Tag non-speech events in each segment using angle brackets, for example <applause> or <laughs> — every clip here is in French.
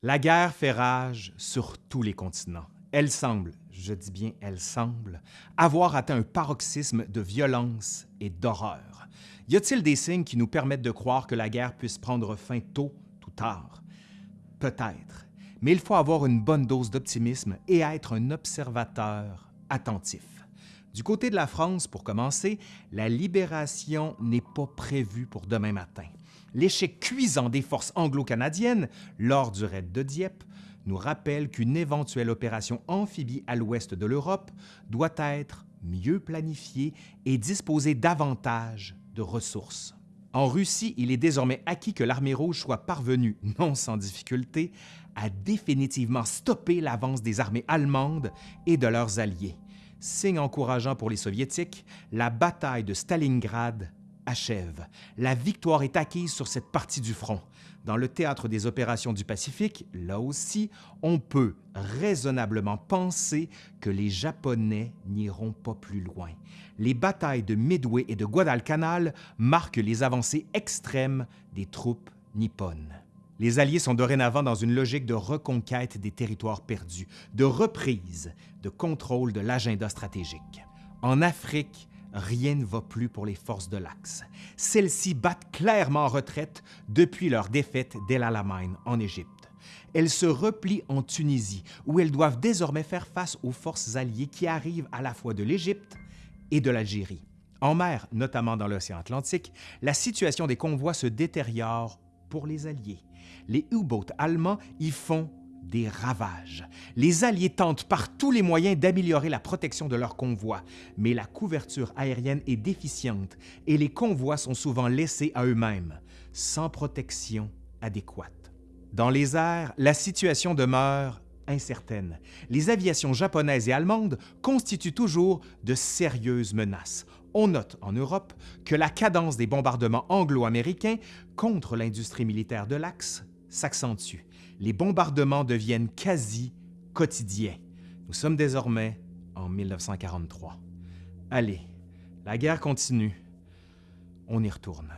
La guerre fait rage sur tous les continents. Elle semble, je dis bien elle semble, avoir atteint un paroxysme de violence et d'horreur. Y a-t-il des signes qui nous permettent de croire que la guerre puisse prendre fin tôt ou tard? Peut-être, mais il faut avoir une bonne dose d'optimisme et être un observateur attentif. Du côté de la France, pour commencer, la libération n'est pas prévue pour demain matin. L'échec cuisant des forces anglo-canadiennes lors du raid de Dieppe nous rappelle qu'une éventuelle opération amphibie à l'ouest de l'Europe doit être mieux planifiée et disposer davantage de ressources. En Russie, il est désormais acquis que l'armée rouge soit parvenue, non sans difficulté, à définitivement stopper l'avance des armées allemandes et de leurs alliés. Signe encourageant pour les Soviétiques, la bataille de Stalingrad achève. La victoire est acquise sur cette partie du front. Dans le théâtre des opérations du Pacifique, là aussi, on peut raisonnablement penser que les Japonais n'iront pas plus loin. Les batailles de Midway et de Guadalcanal marquent les avancées extrêmes des troupes nippones. Les Alliés sont dorénavant dans une logique de reconquête des territoires perdus, de reprise, de contrôle de l'agenda stratégique. En Afrique, rien ne va plus pour les forces de l'Axe. Celles-ci battent clairement en retraite depuis leur défaite d'El Alamein en Égypte. Elles se replient en Tunisie, où elles doivent désormais faire face aux forces alliées qui arrivent à la fois de l'Égypte et de l'Algérie. En mer, notamment dans l'océan Atlantique, la situation des convois se détériore pour les Alliés. Les U-boats allemands y font des ravages. Les Alliés tentent par tous les moyens d'améliorer la protection de leurs convois, mais la couverture aérienne est déficiente et les convois sont souvent laissés à eux-mêmes, sans protection adéquate. Dans les airs, la situation demeure incertaine. Les aviations japonaises et allemandes constituent toujours de sérieuses menaces. On note en Europe que la cadence des bombardements anglo-américains contre l'industrie militaire de l'Axe s'accentue. Les bombardements deviennent quasi quotidiens. Nous sommes désormais en 1943. Allez, la guerre continue. On y retourne.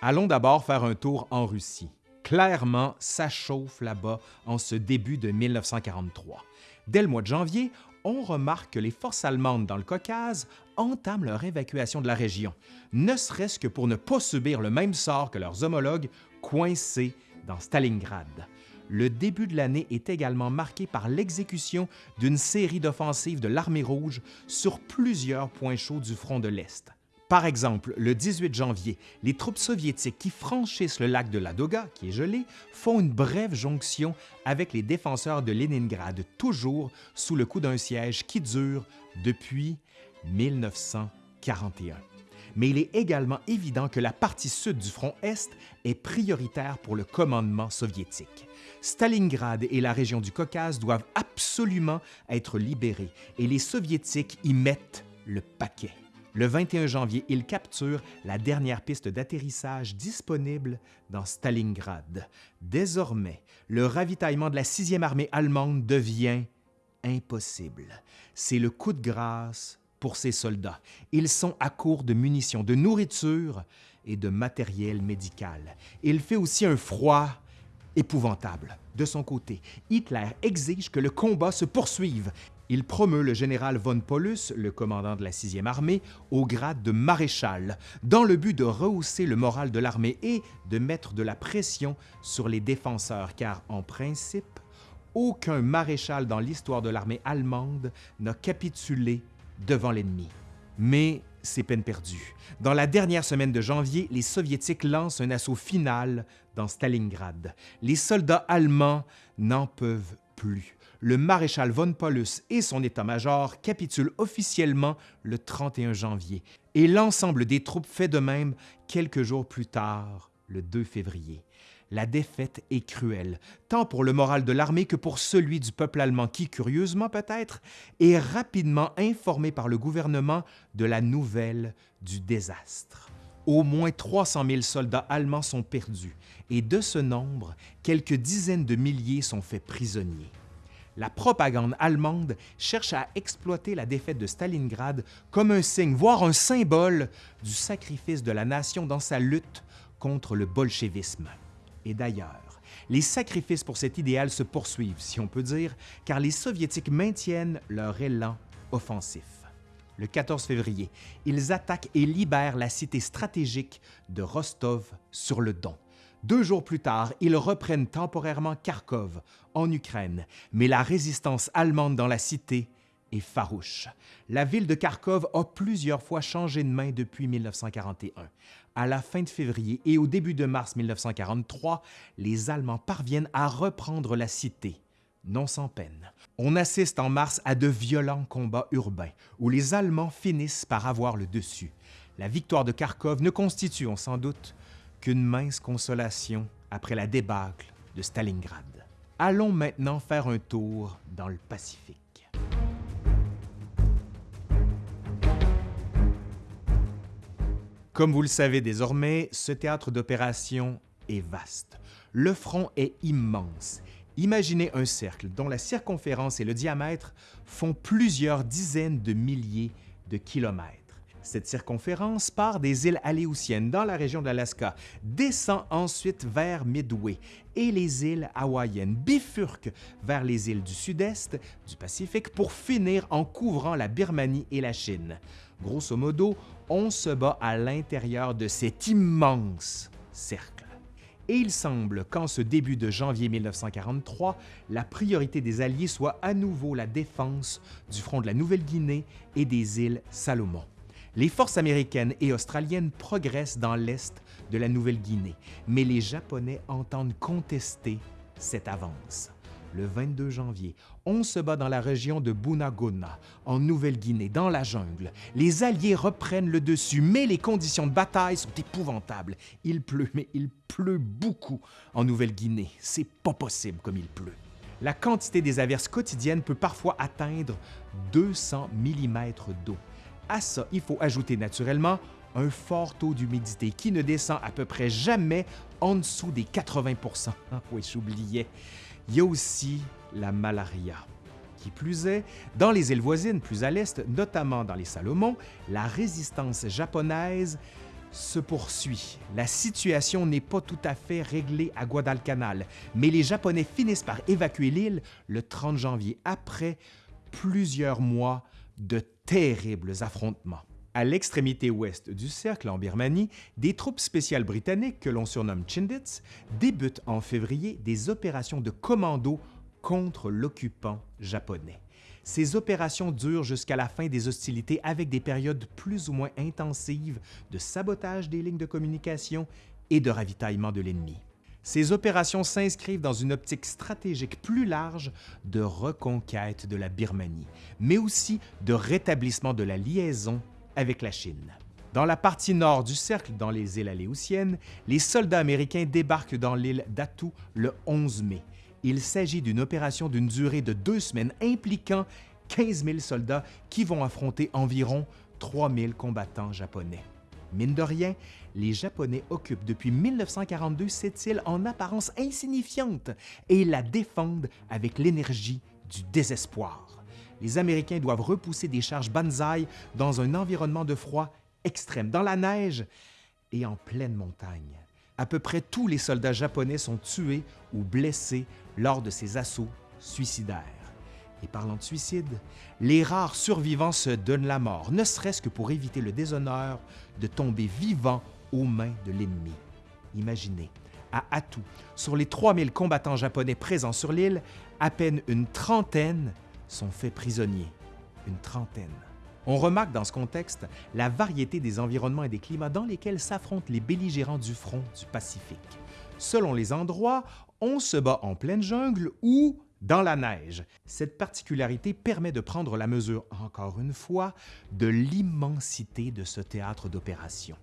Allons d'abord faire un tour en Russie. Clairement, ça chauffe là-bas en ce début de 1943. Dès le mois de janvier, on remarque que les forces allemandes dans le Caucase entament leur évacuation de la région, ne serait-ce que pour ne pas subir le même sort que leurs homologues coincés dans Stalingrad. Le début de l'année est également marqué par l'exécution d'une série d'offensives de l'armée rouge sur plusieurs points chauds du front de l'Est. Par exemple, le 18 janvier, les troupes soviétiques qui franchissent le lac de Ladoga, qui est gelé, font une brève jonction avec les défenseurs de Leningrad, toujours sous le coup d'un siège qui dure depuis 1941. Mais il est également évident que la partie sud du front Est est prioritaire pour le commandement soviétique. Stalingrad et la région du Caucase doivent absolument être libérés et les Soviétiques y mettent le paquet. Le 21 janvier, ils capturent la dernière piste d'atterrissage disponible dans Stalingrad. Désormais, le ravitaillement de la 6e armée allemande devient impossible. C'est le coup de grâce pour ces soldats. Ils sont à court de munitions, de nourriture et de matériel médical. Il fait aussi un froid épouvantable. De son côté, Hitler exige que le combat se poursuive il promeut le général von Paulus, le commandant de la 6e armée, au grade de maréchal, dans le but de rehausser le moral de l'armée et de mettre de la pression sur les défenseurs, car en principe, aucun maréchal dans l'histoire de l'armée allemande n'a capitulé devant l'ennemi. Mais c'est peine perdue. Dans la dernière semaine de janvier, les Soviétiques lancent un assaut final dans Stalingrad. Les soldats allemands n'en peuvent plus le maréchal von Paulus et son état-major capitulent officiellement le 31 janvier et l'ensemble des troupes fait de même quelques jours plus tard, le 2 février. La défaite est cruelle, tant pour le moral de l'armée que pour celui du peuple allemand qui, curieusement peut-être, est rapidement informé par le gouvernement de la nouvelle du désastre. Au moins 300 000 soldats allemands sont perdus et de ce nombre, quelques dizaines de milliers sont faits prisonniers. La propagande allemande cherche à exploiter la défaite de Stalingrad comme un signe, voire un symbole, du sacrifice de la nation dans sa lutte contre le bolchevisme. Et d'ailleurs, les sacrifices pour cet idéal se poursuivent, si on peut dire, car les Soviétiques maintiennent leur élan offensif. Le 14 février, ils attaquent et libèrent la cité stratégique de Rostov sur le Don. Deux jours plus tard, ils reprennent temporairement Kharkov, en Ukraine, mais la résistance allemande dans la cité est farouche. La ville de Kharkov a plusieurs fois changé de main depuis 1941. À la fin de février et au début de mars 1943, les Allemands parviennent à reprendre la cité, non sans peine. On assiste en mars à de violents combats urbains où les Allemands finissent par avoir le dessus. La victoire de Kharkov ne constitue, on sans doute, qu'une mince consolation après la débâcle de Stalingrad. Allons maintenant faire un tour dans le Pacifique. Comme vous le savez désormais, ce théâtre d'opération est vaste. Le front est immense. Imaginez un cercle dont la circonférence et le diamètre font plusieurs dizaines de milliers de kilomètres. Cette circonférence part des îles Aléoutiennes dans la région de l'Alaska, descend ensuite vers Midway et les îles hawaïennes, bifurque vers les îles du sud-est du Pacifique pour finir en couvrant la Birmanie et la Chine. Grosso modo, on se bat à l'intérieur de cet immense cercle. Et il semble qu'en ce début de janvier 1943, la priorité des Alliés soit à nouveau la défense du front de la Nouvelle-Guinée et des îles Salomon. Les forces américaines et australiennes progressent dans l'est de la Nouvelle-Guinée, mais les Japonais entendent contester cette avance le 22 janvier, on se bat dans la région de Bunagona, en Nouvelle-Guinée, dans la jungle. Les Alliés reprennent le dessus, mais les conditions de bataille sont épouvantables. Il pleut, mais il pleut beaucoup en Nouvelle-Guinée. C'est pas possible comme il pleut. La quantité des averses quotidiennes peut parfois atteindre 200 mm d'eau. À ça, il faut ajouter naturellement un fort taux d'humidité qui ne descend à peu près jamais en dessous des 80% Oui, j'oubliais. Il y a aussi la malaria. Qui plus est, dans les îles voisines plus à l'est, notamment dans les Salomon, la résistance japonaise se poursuit. La situation n'est pas tout à fait réglée à Guadalcanal, mais les Japonais finissent par évacuer l'île le 30 janvier, après plusieurs mois de terribles affrontements. À l'extrémité ouest du cercle en Birmanie, des troupes spéciales britanniques que l'on surnomme Chindits débutent en février des opérations de commando contre l'occupant japonais. Ces opérations durent jusqu'à la fin des hostilités avec des périodes plus ou moins intensives de sabotage des lignes de communication et de ravitaillement de l'ennemi. Ces opérations s'inscrivent dans une optique stratégique plus large de reconquête de la Birmanie, mais aussi de rétablissement de la liaison avec la Chine. Dans la partie nord du cercle, dans les îles Aléoutiennes, les soldats américains débarquent dans l'île d'Atu le 11 mai. Il s'agit d'une opération d'une durée de deux semaines impliquant 15 000 soldats qui vont affronter environ 3 000 combattants japonais. Mine de rien, les Japonais occupent depuis 1942 cette île en apparence insignifiante et la défendent avec l'énergie du désespoir les Américains doivent repousser des charges banzai dans un environnement de froid extrême, dans la neige et en pleine montagne. À peu près tous les soldats japonais sont tués ou blessés lors de ces assauts suicidaires. Et parlant de suicide, les rares survivants se donnent la mort, ne serait-ce que pour éviter le déshonneur de tomber vivant aux mains de l'ennemi. Imaginez, à Atu, sur les 3000 combattants japonais présents sur l'île, à peine une trentaine sont faits prisonniers, une trentaine. On remarque dans ce contexte la variété des environnements et des climats dans lesquels s'affrontent les belligérants du front du Pacifique. Selon les endroits, on se bat en pleine jungle ou dans la neige. Cette particularité permet de prendre la mesure, encore une fois, de l'immensité de ce théâtre d'opération.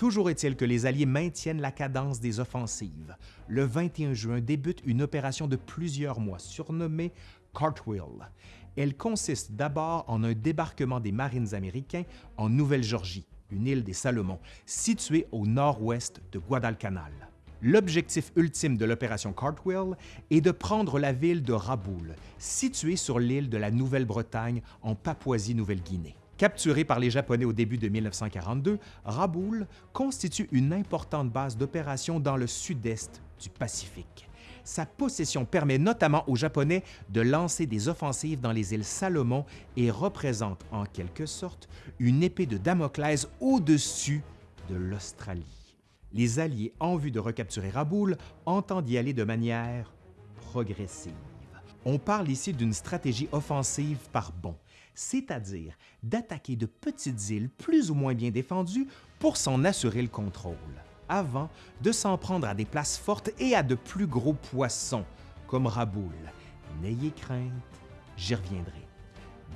Toujours est-il que les Alliés maintiennent la cadence des offensives. Le 21 juin débute une opération de plusieurs mois surnommée Cartwheel. Elle consiste d'abord en un débarquement des Marines américains en Nouvelle-Georgie, une île des Salomon, située au nord-ouest de Guadalcanal. L'objectif ultime de l'opération Cartwheel est de prendre la ville de Raboul, située sur l'île de la Nouvelle-Bretagne en Papouasie-Nouvelle-Guinée. Capturé par les Japonais au début de 1942, Raboul constitue une importante base d'opération dans le sud-est du Pacifique. Sa possession permet notamment aux Japonais de lancer des offensives dans les îles Salomon et représente en quelque sorte une épée de Damoclès au-dessus de l'Australie. Les Alliés, en vue de recapturer Raboul, entendent y aller de manière progressive. On parle ici d'une stratégie offensive par bond, c'est-à-dire d'attaquer de petites îles plus ou moins bien défendues pour s'en assurer le contrôle avant de s'en prendre à des places fortes et à de plus gros poissons, comme Raboul. N'ayez crainte, j'y reviendrai.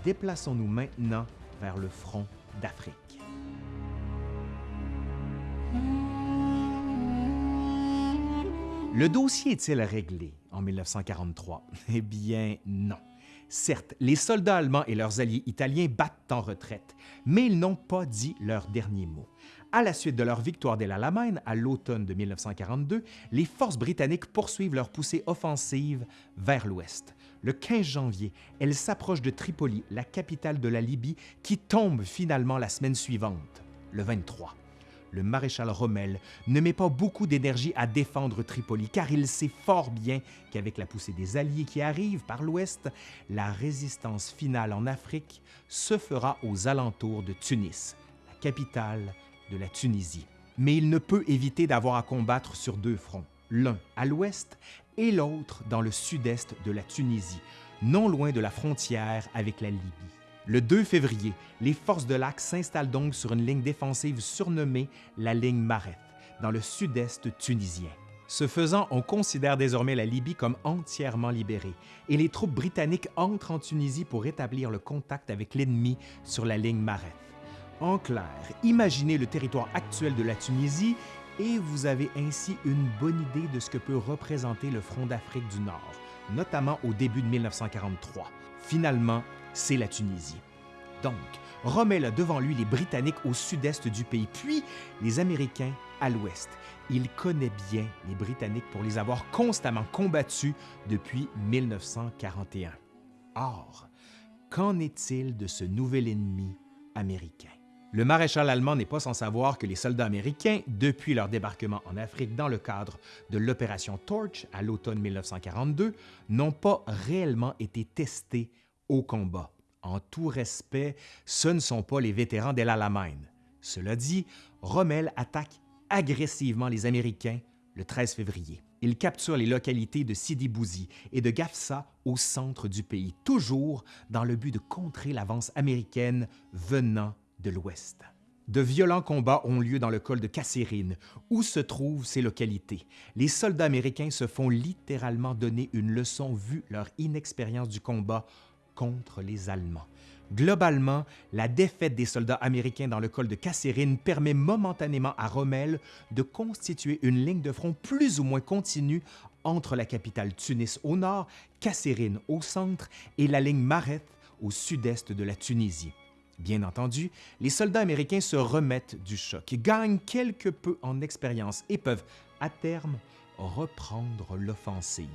Déplaçons-nous maintenant vers le front d'Afrique. Le dossier est-il réglé en 1943? Eh bien, non. Certes, les soldats allemands et leurs alliés italiens battent en retraite, mais ils n'ont pas dit leur dernier mot. À la suite de leur victoire d'El Alamein à l'automne de 1942, les forces britanniques poursuivent leur poussée offensive vers l'ouest. Le 15 janvier, elles s'approchent de Tripoli, la capitale de la Libye, qui tombe finalement la semaine suivante, le 23. Le maréchal Rommel ne met pas beaucoup d'énergie à défendre Tripoli car il sait fort bien qu'avec la poussée des Alliés qui arrivent par l'ouest, la résistance finale en Afrique se fera aux alentours de Tunis, la capitale de la Tunisie. Mais il ne peut éviter d'avoir à combattre sur deux fronts, l'un à l'ouest et l'autre dans le sud-est de la Tunisie, non loin de la frontière avec la Libye. Le 2 février, les forces de l'Axe s'installent donc sur une ligne défensive surnommée la ligne Mareth, dans le sud-est tunisien. Ce faisant, on considère désormais la Libye comme entièrement libérée et les troupes britanniques entrent en Tunisie pour établir le contact avec l'ennemi sur la ligne Mareth. En clair, imaginez le territoire actuel de la Tunisie et vous avez ainsi une bonne idée de ce que peut représenter le front d'Afrique du Nord, notamment au début de 1943. Finalement, c'est la Tunisie. Donc, Rommel a devant lui les Britanniques au sud-est du pays, puis les Américains à l'ouest. Il connaît bien les Britanniques pour les avoir constamment combattus depuis 1941. Or, qu'en est-il de ce nouvel ennemi américain? Le maréchal allemand n'est pas sans savoir que les soldats américains, depuis leur débarquement en Afrique dans le cadre de l'opération Torch à l'automne 1942, n'ont pas réellement été testés au combat. En tout respect, ce ne sont pas les vétérans d'El Alamein. Cela dit, Rommel attaque agressivement les Américains le 13 février. Il capture les localités de Sidi Bouzi et de Gafsa au centre du pays, toujours dans le but de contrer l'avance américaine venant de l'Ouest. De violents combats ont lieu dans le col de Kasserine, où se trouvent ces localités? Les soldats américains se font littéralement donner une leçon vu leur inexpérience du combat contre les Allemands. Globalement, la défaite des soldats américains dans le col de Kasserine permet momentanément à Rommel de constituer une ligne de front plus ou moins continue entre la capitale Tunis au nord, Kasserine au centre et la ligne Mareth au sud-est de la Tunisie. Bien entendu, les soldats américains se remettent du choc, gagnent quelque peu en expérience et peuvent, à terme, reprendre l'offensive.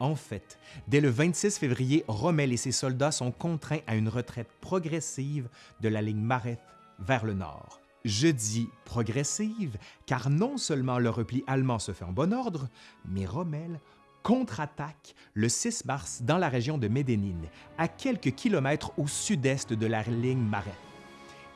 En fait, dès le 26 février, Rommel et ses soldats sont contraints à une retraite progressive de la ligne Mareth vers le nord. Je dis progressive car non seulement le repli allemand se fait en bon ordre, mais Rommel contre-attaque le 6 mars dans la région de Médénine, à quelques kilomètres au sud-est de la ligne Marais.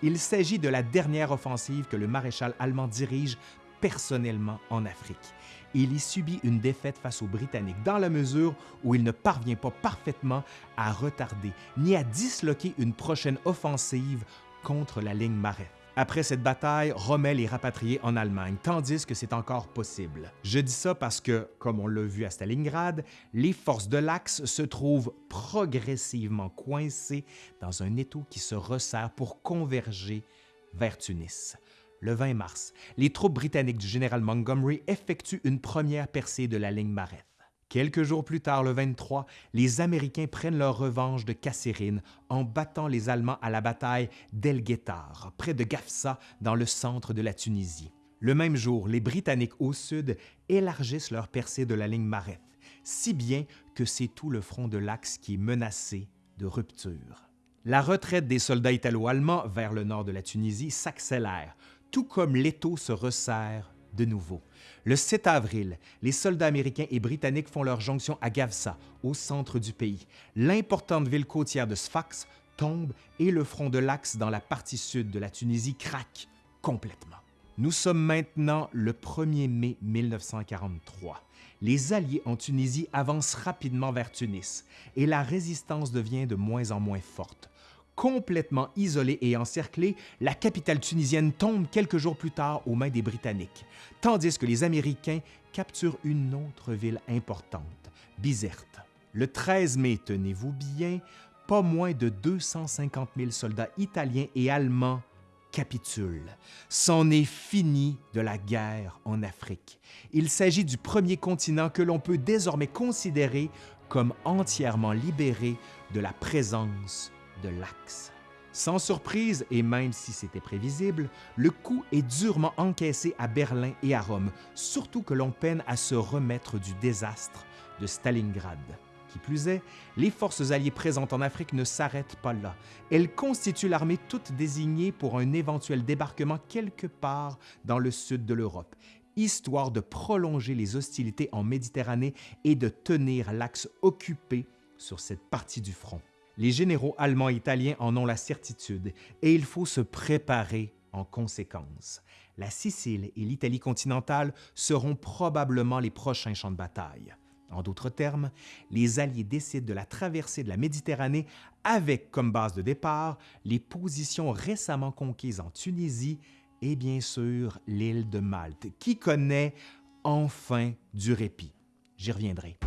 Il s'agit de la dernière offensive que le maréchal allemand dirige personnellement en Afrique. Il y subit une défaite face aux Britanniques dans la mesure où il ne parvient pas parfaitement à retarder ni à disloquer une prochaine offensive contre la ligne Marais. Après cette bataille, Rommel est rapatrié en Allemagne, tandis que c'est encore possible. Je dis ça parce que, comme on l'a vu à Stalingrad, les forces de l'Axe se trouvent progressivement coincées dans un étau qui se resserre pour converger vers Tunis. Le 20 mars, les troupes britanniques du général Montgomery effectuent une première percée de la ligne Mareth. Quelques jours plus tard, le 23, les Américains prennent leur revanche de Kasserine en battant les Allemands à la bataille d'El Guettar, près de Gafsa, dans le centre de la Tunisie. Le même jour, les Britanniques au sud élargissent leur percée de la ligne Mareth, si bien que c'est tout le front de l'Axe qui est menacé de rupture. La retraite des soldats italo-allemands vers le nord de la Tunisie s'accélère, tout comme l'étau se resserre de nouveau. Le 7 avril, les soldats américains et britanniques font leur jonction à Gavsa, au centre du pays. L'importante ville côtière de Sfax tombe et le front de l'Axe dans la partie sud de la Tunisie craque complètement. Nous sommes maintenant le 1er mai 1943. Les Alliés en Tunisie avancent rapidement vers Tunis et la résistance devient de moins en moins forte. Complètement isolée et encerclée, la capitale tunisienne tombe quelques jours plus tard aux mains des Britanniques, tandis que les Américains capturent une autre ville importante, Bizerte. Le 13 mai, tenez-vous bien, pas moins de 250 000 soldats italiens et allemands capitulent. C'en est fini de la guerre en Afrique. Il s'agit du premier continent que l'on peut désormais considérer comme entièrement libéré de la présence de l'Axe. Sans surprise, et même si c'était prévisible, le coup est durement encaissé à Berlin et à Rome, surtout que l'on peine à se remettre du désastre de Stalingrad. Qui plus est, les forces alliées présentes en Afrique ne s'arrêtent pas là. Elles constituent l'armée toute désignée pour un éventuel débarquement quelque part dans le sud de l'Europe, histoire de prolonger les hostilités en Méditerranée et de tenir l'axe occupé sur cette partie du front. Les généraux allemands et italiens en ont la certitude et il faut se préparer en conséquence. La Sicile et l'Italie continentale seront probablement les prochains champs de bataille. En d'autres termes, les Alliés décident de la traversée de la Méditerranée avec comme base de départ les positions récemment conquises en Tunisie et bien sûr l'île de Malte, qui connaît enfin du répit. J'y reviendrai.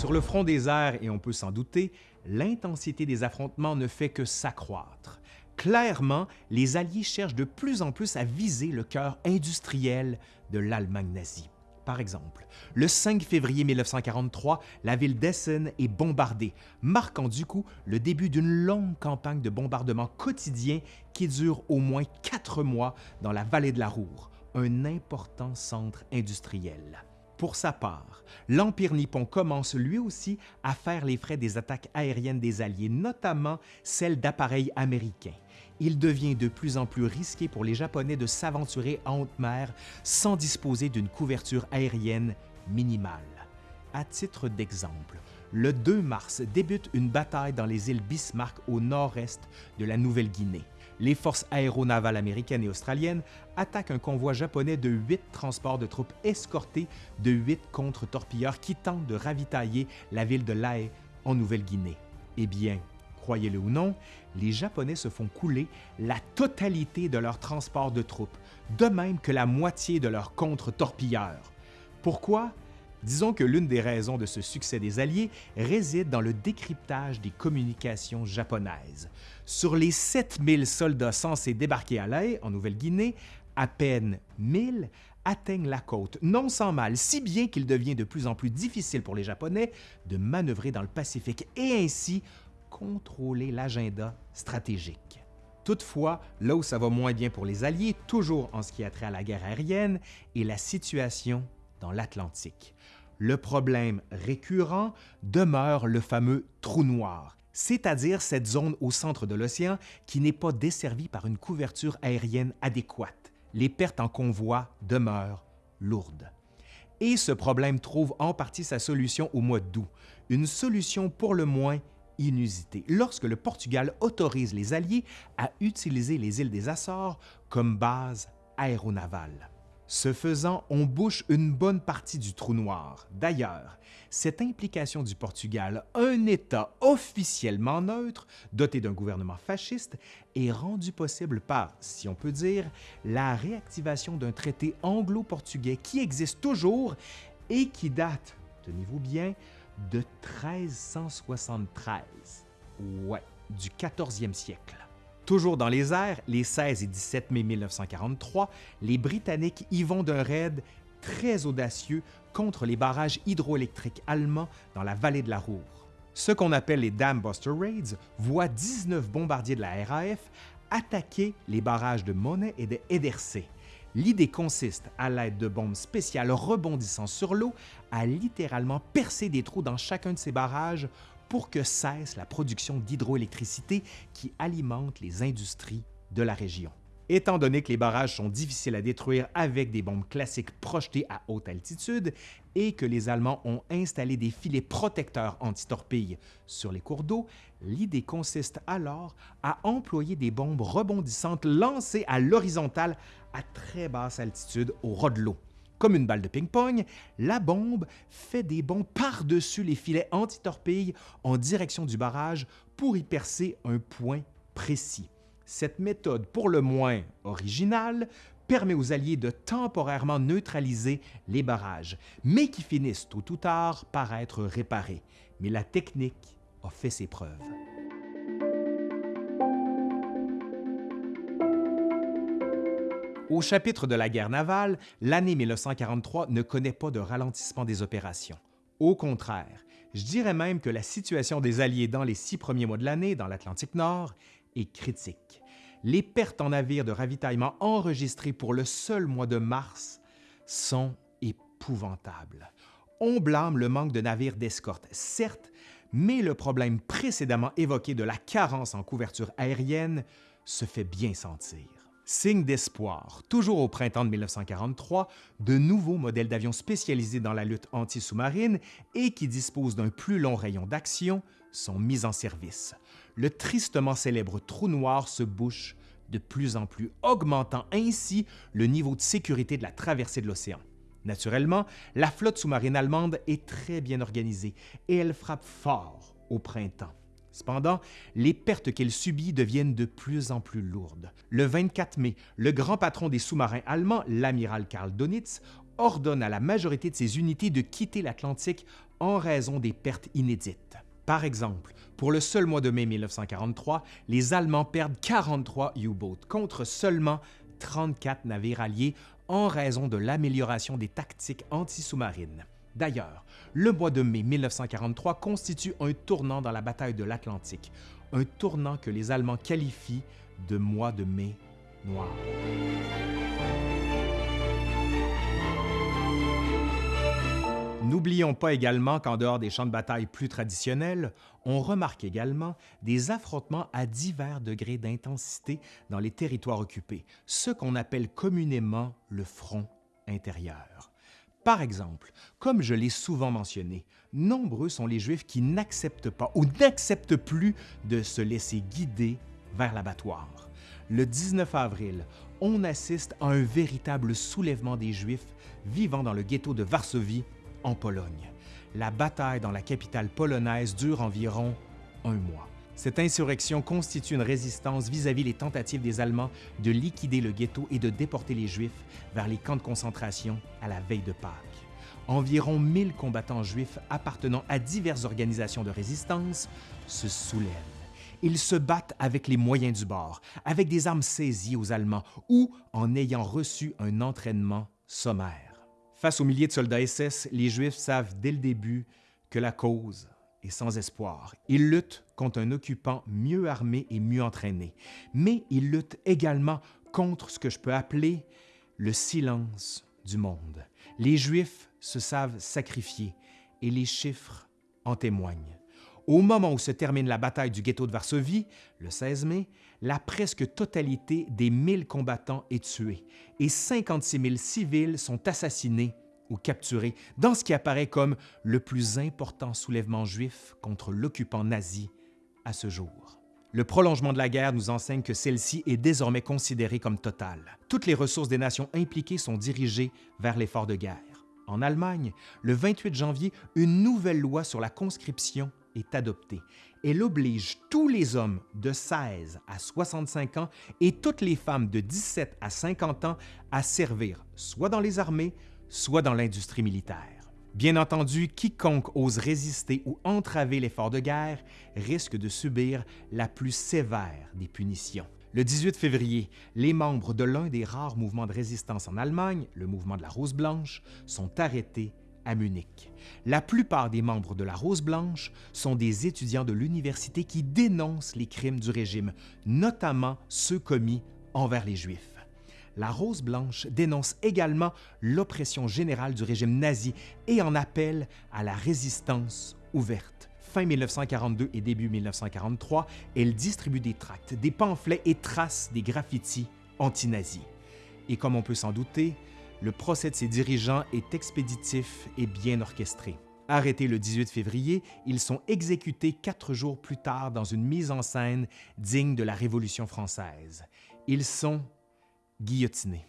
Sur le front des airs, et on peut s'en douter, l'intensité des affrontements ne fait que s'accroître. Clairement, les Alliés cherchent de plus en plus à viser le cœur industriel de l'Allemagne nazie. Par exemple, le 5 février 1943, la ville d'Essen est bombardée, marquant du coup le début d'une longue campagne de bombardement quotidien qui dure au moins quatre mois dans la vallée de la Roure, un important centre industriel. Pour sa part, l'Empire nippon commence lui aussi à faire les frais des attaques aériennes des Alliés, notamment celles d'appareils américains. Il devient de plus en plus risqué pour les Japonais de s'aventurer en haute mer sans disposer d'une couverture aérienne minimale. À titre d'exemple, le 2 mars débute une bataille dans les îles Bismarck au nord-est de la Nouvelle-Guinée les forces aéronavales américaines et australiennes attaquent un convoi japonais de huit transports de troupes escortés de huit contre-torpilleurs qui tentent de ravitailler la ville de Lae en Nouvelle-Guinée. Eh bien, croyez-le ou non, les Japonais se font couler la totalité de leurs transports de troupes, de même que la moitié de leurs contre-torpilleurs. Pourquoi? Disons que l'une des raisons de ce succès des Alliés réside dans le décryptage des communications japonaises. Sur les 7000 soldats censés débarquer à l'Aie, en Nouvelle-Guinée, à peine 1000 atteignent la côte, non sans mal, si bien qu'il devient de plus en plus difficile pour les Japonais de manœuvrer dans le Pacifique et ainsi contrôler l'agenda stratégique. Toutefois, là où ça va moins bien pour les Alliés, toujours en ce qui a trait à la guerre aérienne, est la situation dans l'Atlantique. Le problème récurrent demeure le fameux trou noir, c'est-à-dire cette zone au centre de l'océan qui n'est pas desservie par une couverture aérienne adéquate. Les pertes en convoi demeurent lourdes. Et ce problème trouve en partie sa solution au mois d'août, une solution pour le moins inusitée, lorsque le Portugal autorise les Alliés à utiliser les îles des Açores comme base aéronavale. Ce faisant, on bouche une bonne partie du trou noir. D'ailleurs, cette implication du Portugal, un État officiellement neutre, doté d'un gouvernement fasciste, est rendue possible par, si on peut dire, la réactivation d'un traité anglo-portugais qui existe toujours et qui date, tenez-vous bien, de 1373. Ouais, du 14e siècle. Toujours dans les airs, les 16 et 17 mai 1943, les Britanniques y vont d'un raid très audacieux contre les barrages hydroélectriques allemands dans la vallée de la Roure. Ce qu'on appelle les Dam Buster Raids voit 19 bombardiers de la RAF attaquer les barrages de Monet et de Edersee. L'idée consiste, à l'aide de bombes spéciales rebondissant sur l'eau, à littéralement percer des trous dans chacun de ces barrages pour que cesse la production d'hydroélectricité qui alimente les industries de la région. Étant donné que les barrages sont difficiles à détruire avec des bombes classiques projetées à haute altitude et que les Allemands ont installé des filets protecteurs anti-torpilles sur les cours d'eau, l'idée consiste alors à employer des bombes rebondissantes lancées à l'horizontale à très basse altitude au ras de l'eau. Comme une balle de ping-pong, la bombe fait des bonds par-dessus les filets anti-torpilles en direction du barrage pour y percer un point précis. Cette méthode, pour le moins originale, permet aux Alliés de temporairement neutraliser les barrages, mais qui finissent tôt ou tard par être réparés. Mais la technique a fait ses preuves. Au chapitre de la guerre navale, l'année 1943 ne connaît pas de ralentissement des opérations. Au contraire, je dirais même que la situation des Alliés dans les six premiers mois de l'année dans l'Atlantique Nord est critique. Les pertes en navires de ravitaillement enregistrées pour le seul mois de mars sont épouvantables. On blâme le manque de navires d'escorte, certes, mais le problème précédemment évoqué de la carence en couverture aérienne se fait bien sentir. Signe d'espoir, toujours au printemps de 1943, de nouveaux modèles d'avions spécialisés dans la lutte anti-sous-marine et qui disposent d'un plus long rayon d'action sont mis en service. Le tristement célèbre trou noir se bouche de plus en plus, augmentant ainsi le niveau de sécurité de la traversée de l'océan. Naturellement, la flotte sous-marine allemande est très bien organisée et elle frappe fort au printemps. Cependant, les pertes qu'elle subit deviennent de plus en plus lourdes. Le 24 mai, le grand patron des sous-marins allemands, l'amiral Karl Donitz, ordonne à la majorité de ses unités de quitter l'Atlantique en raison des pertes inédites. Par exemple, pour le seul mois de mai 1943, les Allemands perdent 43 U-boats contre seulement 34 navires alliés en raison de l'amélioration des tactiques anti-sous-marines. D'ailleurs, le mois de mai 1943 constitue un tournant dans la bataille de l'Atlantique, un tournant que les Allemands qualifient de mois de mai noir. N'oublions pas également qu'en dehors des champs de bataille plus traditionnels, on remarque également des affrontements à divers degrés d'intensité dans les territoires occupés, ce qu'on appelle communément le front intérieur. Par exemple, comme je l'ai souvent mentionné, nombreux sont les Juifs qui n'acceptent pas ou n'acceptent plus de se laisser guider vers l'abattoir. Le 19 avril, on assiste à un véritable soulèvement des Juifs vivant dans le ghetto de Varsovie, en Pologne. La bataille dans la capitale polonaise dure environ un mois. Cette insurrection constitue une résistance vis-à-vis les tentatives des Allemands de liquider le ghetto et de déporter les Juifs vers les camps de concentration à la veille de Pâques. Environ 1000 combattants juifs appartenant à diverses organisations de résistance se soulèvent. Ils se battent avec les moyens du bord, avec des armes saisies aux Allemands ou en ayant reçu un entraînement sommaire. Face aux milliers de soldats SS, les Juifs savent dès le début que la cause est sans espoir. Ils luttent contre un occupant mieux armé et mieux entraîné, mais ils luttent également contre ce que je peux appeler le silence du monde. Les Juifs se savent sacrifier et les chiffres en témoignent. Au moment où se termine la bataille du ghetto de Varsovie, le 16 mai, la presque totalité des 1000 combattants est tuée et 56 000 civils sont assassinés ou capturés dans ce qui apparaît comme le plus important soulèvement juif contre l'occupant nazi à ce jour. Le prolongement de la guerre nous enseigne que celle-ci est désormais considérée comme totale. Toutes les ressources des nations impliquées sont dirigées vers l'effort de guerre. En Allemagne, le 28 janvier, une nouvelle loi sur la conscription est adoptée. Elle oblige tous les hommes de 16 à 65 ans et toutes les femmes de 17 à 50 ans à servir soit dans les armées, soit dans l'industrie militaire. Bien entendu, quiconque ose résister ou entraver l'effort de guerre risque de subir la plus sévère des punitions. Le 18 février, les membres de l'un des rares mouvements de résistance en Allemagne, le mouvement de la Rose Blanche, sont arrêtés à Munich. La plupart des membres de la Rose Blanche sont des étudiants de l'université qui dénoncent les crimes du régime, notamment ceux commis envers les Juifs. La Rose Blanche dénonce également l'oppression générale du régime nazi et en appelle à la résistance ouverte. Fin 1942 et début 1943, elle distribue des tracts, des pamphlets et trace des graffitis anti-nazis. Et comme on peut s'en douter, le procès de ses dirigeants est expéditif et bien orchestré. Arrêtés le 18 février, ils sont exécutés quatre jours plus tard dans une mise en scène digne de la Révolution française. Ils sont guillotinés.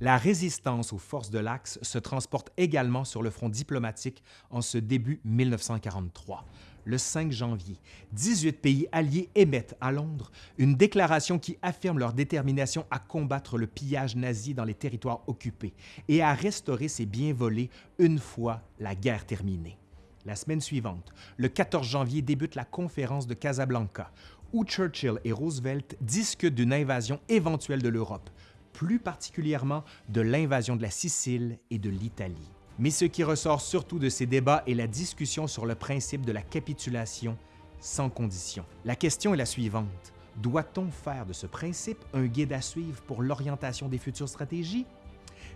La résistance aux forces de l'Axe se transporte également sur le front diplomatique en ce début 1943 le 5 janvier, 18 pays alliés émettent à Londres une déclaration qui affirme leur détermination à combattre le pillage nazi dans les territoires occupés et à restaurer ses biens volés une fois la guerre terminée. La semaine suivante, le 14 janvier, débute la conférence de Casablanca, où Churchill et Roosevelt discutent d'une invasion éventuelle de l'Europe, plus particulièrement de l'invasion de la Sicile et de l'Italie. Mais ce qui ressort surtout de ces débats est la discussion sur le principe de la capitulation sans condition. La question est la suivante. Doit-on faire de ce principe un guide à suivre pour l'orientation des futures stratégies?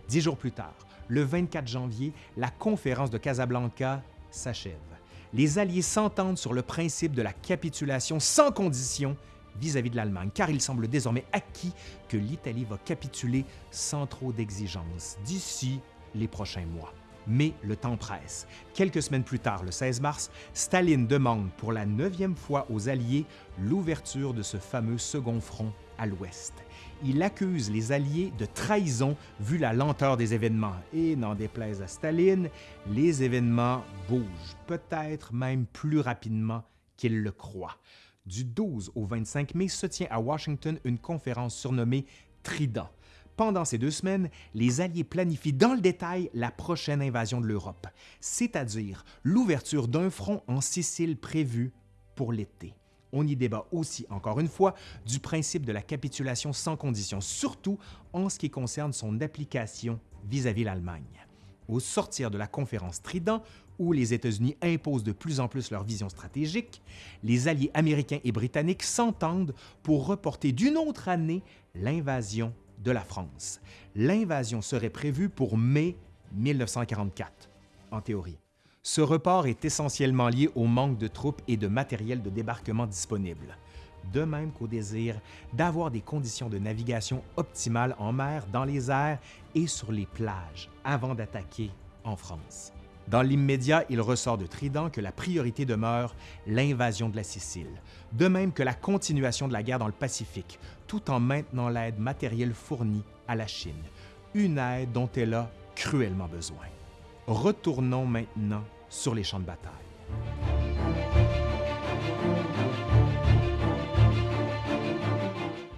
Dix jours plus tard, le 24 janvier, la conférence de Casablanca s'achève. Les Alliés s'entendent sur le principe de la capitulation sans condition vis-à-vis -vis de l'Allemagne, car il semble désormais acquis que l'Italie va capituler sans trop d'exigences d'ici les prochains mois. Mais le temps presse. Quelques semaines plus tard, le 16 mars, Staline demande pour la neuvième fois aux Alliés l'ouverture de ce fameux second front à l'ouest. Il accuse les Alliés de trahison vu la lenteur des événements. Et n'en déplaise à Staline, les événements bougent, peut-être même plus rapidement qu'il le croit. Du 12 au 25 mai se tient à Washington une conférence surnommée Trident pendant ces deux semaines, les Alliés planifient dans le détail la prochaine invasion de l'Europe, c'est-à-dire l'ouverture d'un front en Sicile prévu pour l'été. On y débat aussi, encore une fois, du principe de la capitulation sans condition, surtout en ce qui concerne son application vis-à-vis l'Allemagne. Au sortir de la conférence Trident, où les États-Unis imposent de plus en plus leur vision stratégique, les alliés américains et britanniques s'entendent pour reporter d'une autre année l'invasion de la France. L'invasion serait prévue pour mai 1944, en théorie. Ce report est essentiellement lié au manque de troupes et de matériel de débarquement disponible, de même qu'au désir d'avoir des conditions de navigation optimales en mer, dans les airs et sur les plages avant d'attaquer en France. Dans l'immédiat, il ressort de Trident que la priorité demeure l'invasion de la Sicile, de même que la continuation de la guerre dans le Pacifique, tout en maintenant l'aide matérielle fournie à la Chine, une aide dont elle a cruellement besoin. Retournons maintenant sur les champs de bataille.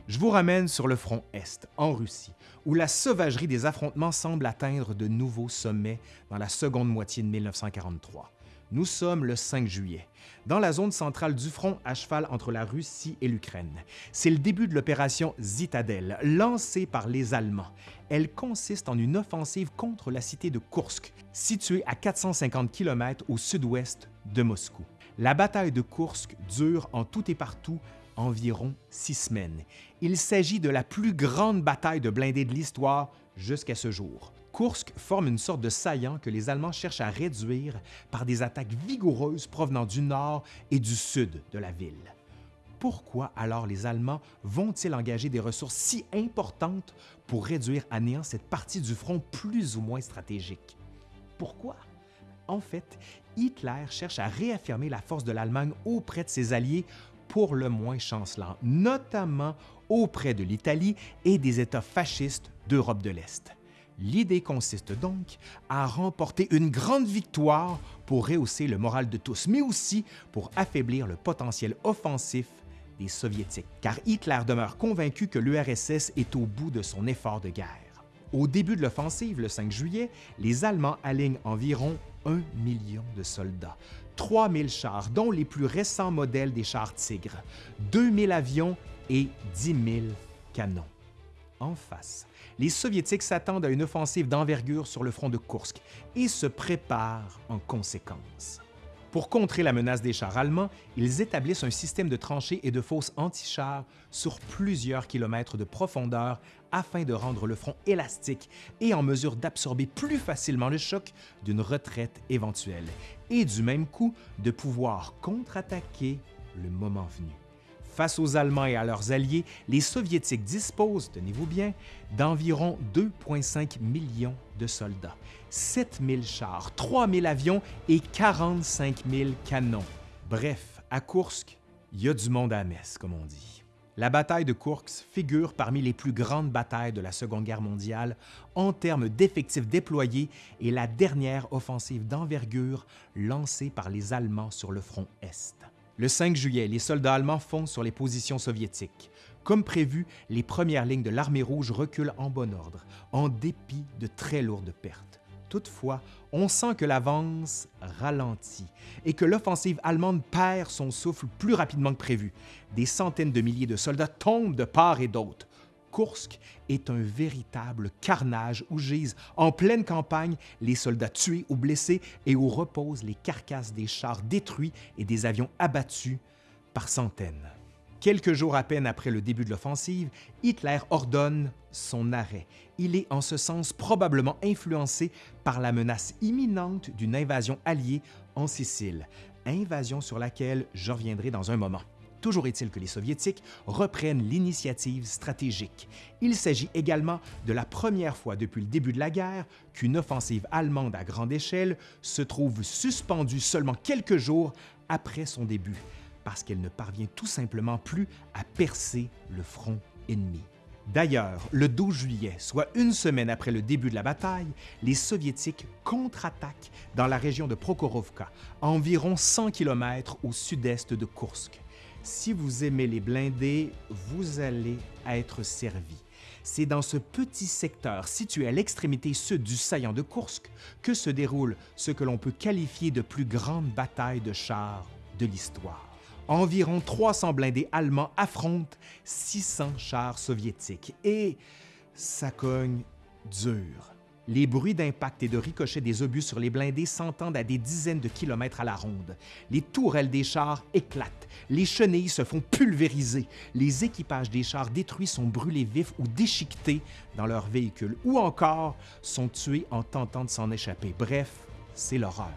Je vous ramène sur le front Est, en Russie, où la sauvagerie des affrontements semble atteindre de nouveaux sommets dans la seconde moitié de 1943. Nous sommes le 5 juillet, dans la zone centrale du front à cheval entre la Russie et l'Ukraine. C'est le début de l'opération Zitadelle, lancée par les Allemands. Elle consiste en une offensive contre la cité de Kursk, située à 450 km au sud-ouest de Moscou. La bataille de Kursk dure en tout et partout environ six semaines. Il s'agit de la plus grande bataille de blindés de l'histoire jusqu'à ce jour. Kursk forme une sorte de saillant que les Allemands cherchent à réduire par des attaques vigoureuses provenant du nord et du sud de la ville. Pourquoi alors les Allemands vont-ils engager des ressources si importantes pour réduire à néant cette partie du front plus ou moins stratégique? Pourquoi? En fait, Hitler cherche à réaffirmer la force de l'Allemagne auprès de ses alliés pour le moins chancelant, notamment auprès de l'Italie et des États fascistes d'Europe de l'Est. L'idée consiste donc à remporter une grande victoire pour rehausser le moral de tous, mais aussi pour affaiblir le potentiel offensif des Soviétiques, car Hitler demeure convaincu que l'URSS est au bout de son effort de guerre. Au début de l'offensive, le 5 juillet, les Allemands alignent environ un million de soldats, 3000 chars, dont les plus récents modèles des chars Tigre, 2000 avions et 10 000 canons. en face. Les Soviétiques s'attendent à une offensive d'envergure sur le front de Kursk et se préparent en conséquence. Pour contrer la menace des chars allemands, ils établissent un système de tranchées et de fosses anti-chars sur plusieurs kilomètres de profondeur afin de rendre le front élastique et en mesure d'absorber plus facilement le choc d'une retraite éventuelle, et du même coup de pouvoir contre-attaquer le moment venu. Face aux Allemands et à leurs alliés, les Soviétiques disposent, tenez-vous bien, d'environ 2,5 millions de soldats, 7 000 chars, 3 000 avions et 45 000 canons. Bref, à Kursk, il y a du monde à la messe, comme on dit. La bataille de Kursk figure parmi les plus grandes batailles de la Seconde Guerre mondiale en termes d'effectifs déployés et la dernière offensive d'envergure lancée par les Allemands sur le front Est. Le 5 juillet, les soldats allemands foncent sur les positions soviétiques. Comme prévu, les premières lignes de l'armée rouge reculent en bon ordre, en dépit de très lourdes pertes. Toutefois, on sent que l'avance ralentit et que l'offensive allemande perd son souffle plus rapidement que prévu. Des centaines de milliers de soldats tombent de part et d'autre. Kursk est un véritable carnage où gisent en pleine campagne les soldats tués ou blessés et où reposent les carcasses des chars détruits et des avions abattus par centaines. Quelques jours à peine après le début de l'offensive, Hitler ordonne son arrêt. Il est en ce sens probablement influencé par la menace imminente d'une invasion alliée en Sicile, invasion sur laquelle je reviendrai dans un moment. Toujours est-il que les Soviétiques reprennent l'initiative stratégique. Il s'agit également de la première fois depuis le début de la guerre qu'une offensive allemande à grande échelle se trouve suspendue seulement quelques jours après son début, parce qu'elle ne parvient tout simplement plus à percer le front ennemi. D'ailleurs, le 12 juillet, soit une semaine après le début de la bataille, les Soviétiques contre-attaquent dans la région de Prokhorovka, environ 100 km au sud-est de Kursk. Si vous aimez les blindés, vous allez être servi. C'est dans ce petit secteur situé à l'extrémité sud du saillant de Kursk que se déroule ce que l'on peut qualifier de plus grande bataille de chars de l'histoire. Environ 300 blindés allemands affrontent 600 chars soviétiques et ça cogne dur. Les bruits d'impact et de ricochet des obus sur les blindés s'entendent à des dizaines de kilomètres à la ronde. Les tourelles des chars éclatent, les chenilles se font pulvériser, les équipages des chars détruits sont brûlés vifs ou déchiquetés dans leurs véhicules, ou encore sont tués en tentant de s'en échapper. Bref, c'est l'horreur.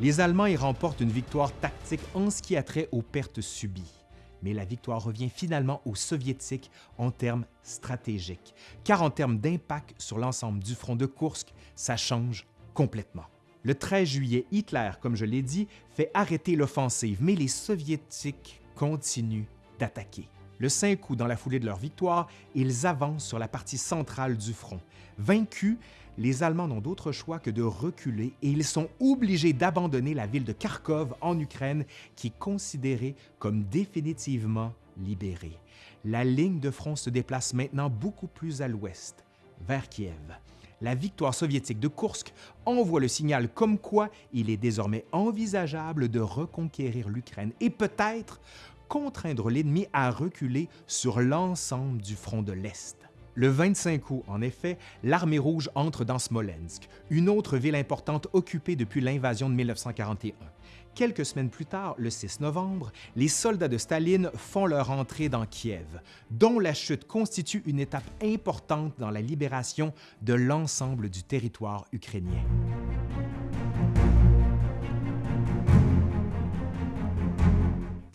Les Allemands y remportent une victoire tactique en ce qui a trait aux pertes subies mais la victoire revient finalement aux Soviétiques en termes stratégiques, car en termes d'impact sur l'ensemble du front de Kursk, ça change complètement. Le 13 juillet, Hitler, comme je l'ai dit, fait arrêter l'offensive, mais les Soviétiques continuent d'attaquer. Le 5 août, dans la foulée de leur victoire, ils avancent sur la partie centrale du front. Vaincus, les Allemands n'ont d'autre choix que de reculer et ils sont obligés d'abandonner la ville de Kharkov en Ukraine qui est considérée comme définitivement libérée. La ligne de front se déplace maintenant beaucoup plus à l'ouest, vers Kiev. La victoire soviétique de Kursk envoie le signal comme quoi il est désormais envisageable de reconquérir l'Ukraine et peut-être contraindre l'ennemi à reculer sur l'ensemble du front de l'Est. Le 25 août, en effet, l'armée rouge entre dans Smolensk, une autre ville importante occupée depuis l'invasion de 1941. Quelques semaines plus tard, le 6 novembre, les soldats de Staline font leur entrée dans Kiev, dont la chute constitue une étape importante dans la libération de l'ensemble du territoire ukrainien.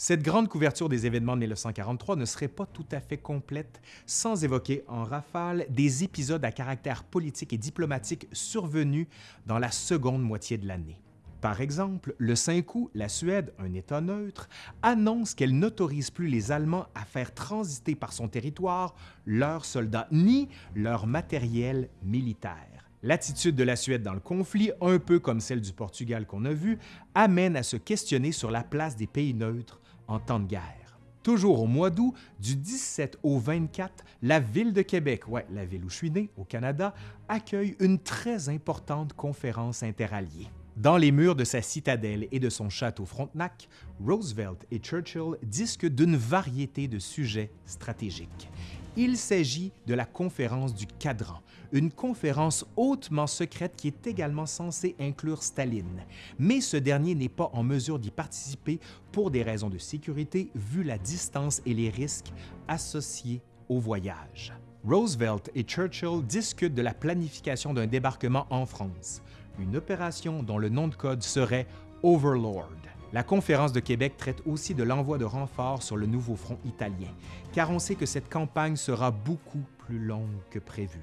Cette grande couverture des événements de 1943 ne serait pas tout à fait complète sans évoquer en rafale des épisodes à caractère politique et diplomatique survenus dans la seconde moitié de l'année. Par exemple, le 5 août, la Suède, un État neutre, annonce qu'elle n'autorise plus les Allemands à faire transiter par son territoire leurs soldats ni leur matériel militaire. L'attitude de la Suède dans le conflit, un peu comme celle du Portugal qu'on a vu, amène à se questionner sur la place des pays neutres en temps de guerre. Toujours au mois d'août, du 17 au 24, la ville de Québec, ouais, la ville où je suis né, au Canada, accueille une très importante conférence interalliée. Dans les murs de sa citadelle et de son château Frontenac, Roosevelt et Churchill discutent d'une variété de sujets stratégiques. Il s'agit de la conférence du Cadran, une conférence hautement secrète qui est également censée inclure Staline, mais ce dernier n'est pas en mesure d'y participer pour des raisons de sécurité vu la distance et les risques associés au voyage. Roosevelt et Churchill discutent de la planification d'un débarquement en France, une opération dont le nom de code serait Overlord. La conférence de Québec traite aussi de l'envoi de renforts sur le nouveau front italien, car on sait que cette campagne sera beaucoup plus longue que prévu.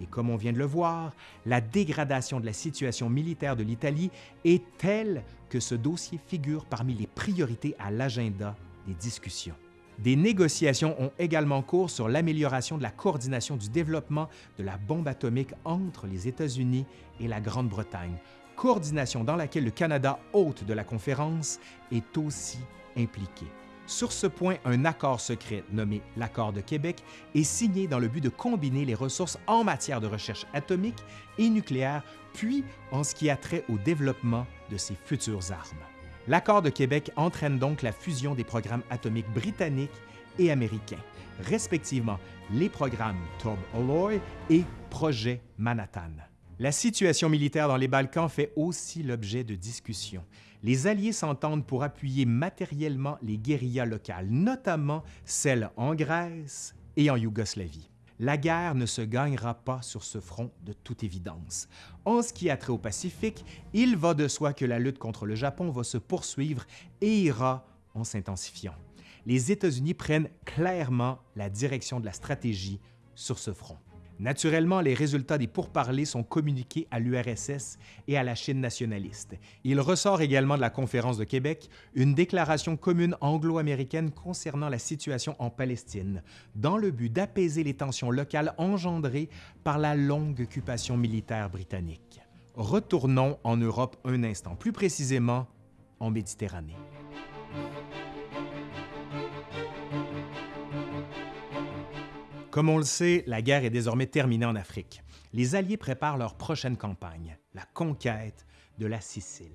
Et comme on vient de le voir, la dégradation de la situation militaire de l'Italie est telle que ce dossier figure parmi les priorités à l'agenda des discussions. Des négociations ont également cours sur l'amélioration de la coordination du développement de la bombe atomique entre les États-Unis et la Grande-Bretagne, coordination dans laquelle le Canada, hôte de la conférence, est aussi impliqué. Sur ce point, un accord secret nommé l'Accord de Québec est signé dans le but de combiner les ressources en matière de recherche atomique et nucléaire, puis en ce qui a trait au développement de ces futures armes. L'Accord de Québec entraîne donc la fusion des programmes atomiques britanniques et américains, respectivement les programmes Tob Alloy et Projet Manhattan. La situation militaire dans les Balkans fait aussi l'objet de discussions. Les Alliés s'entendent pour appuyer matériellement les guérillas locales, notamment celles en Grèce et en Yougoslavie. La guerre ne se gagnera pas sur ce front de toute évidence. En ce qui a trait au Pacifique, il va de soi que la lutte contre le Japon va se poursuivre et ira en s'intensifiant. Les États-Unis prennent clairement la direction de la stratégie sur ce front. Naturellement, les résultats des pourparlers sont communiqués à l'URSS et à la Chine nationaliste. Il ressort également de la conférence de Québec une déclaration commune anglo-américaine concernant la situation en Palestine, dans le but d'apaiser les tensions locales engendrées par la longue occupation militaire britannique. Retournons en Europe un instant, plus précisément en Méditerranée. Comme on le sait, la guerre est désormais terminée en Afrique. Les Alliés préparent leur prochaine campagne, la conquête de la Sicile.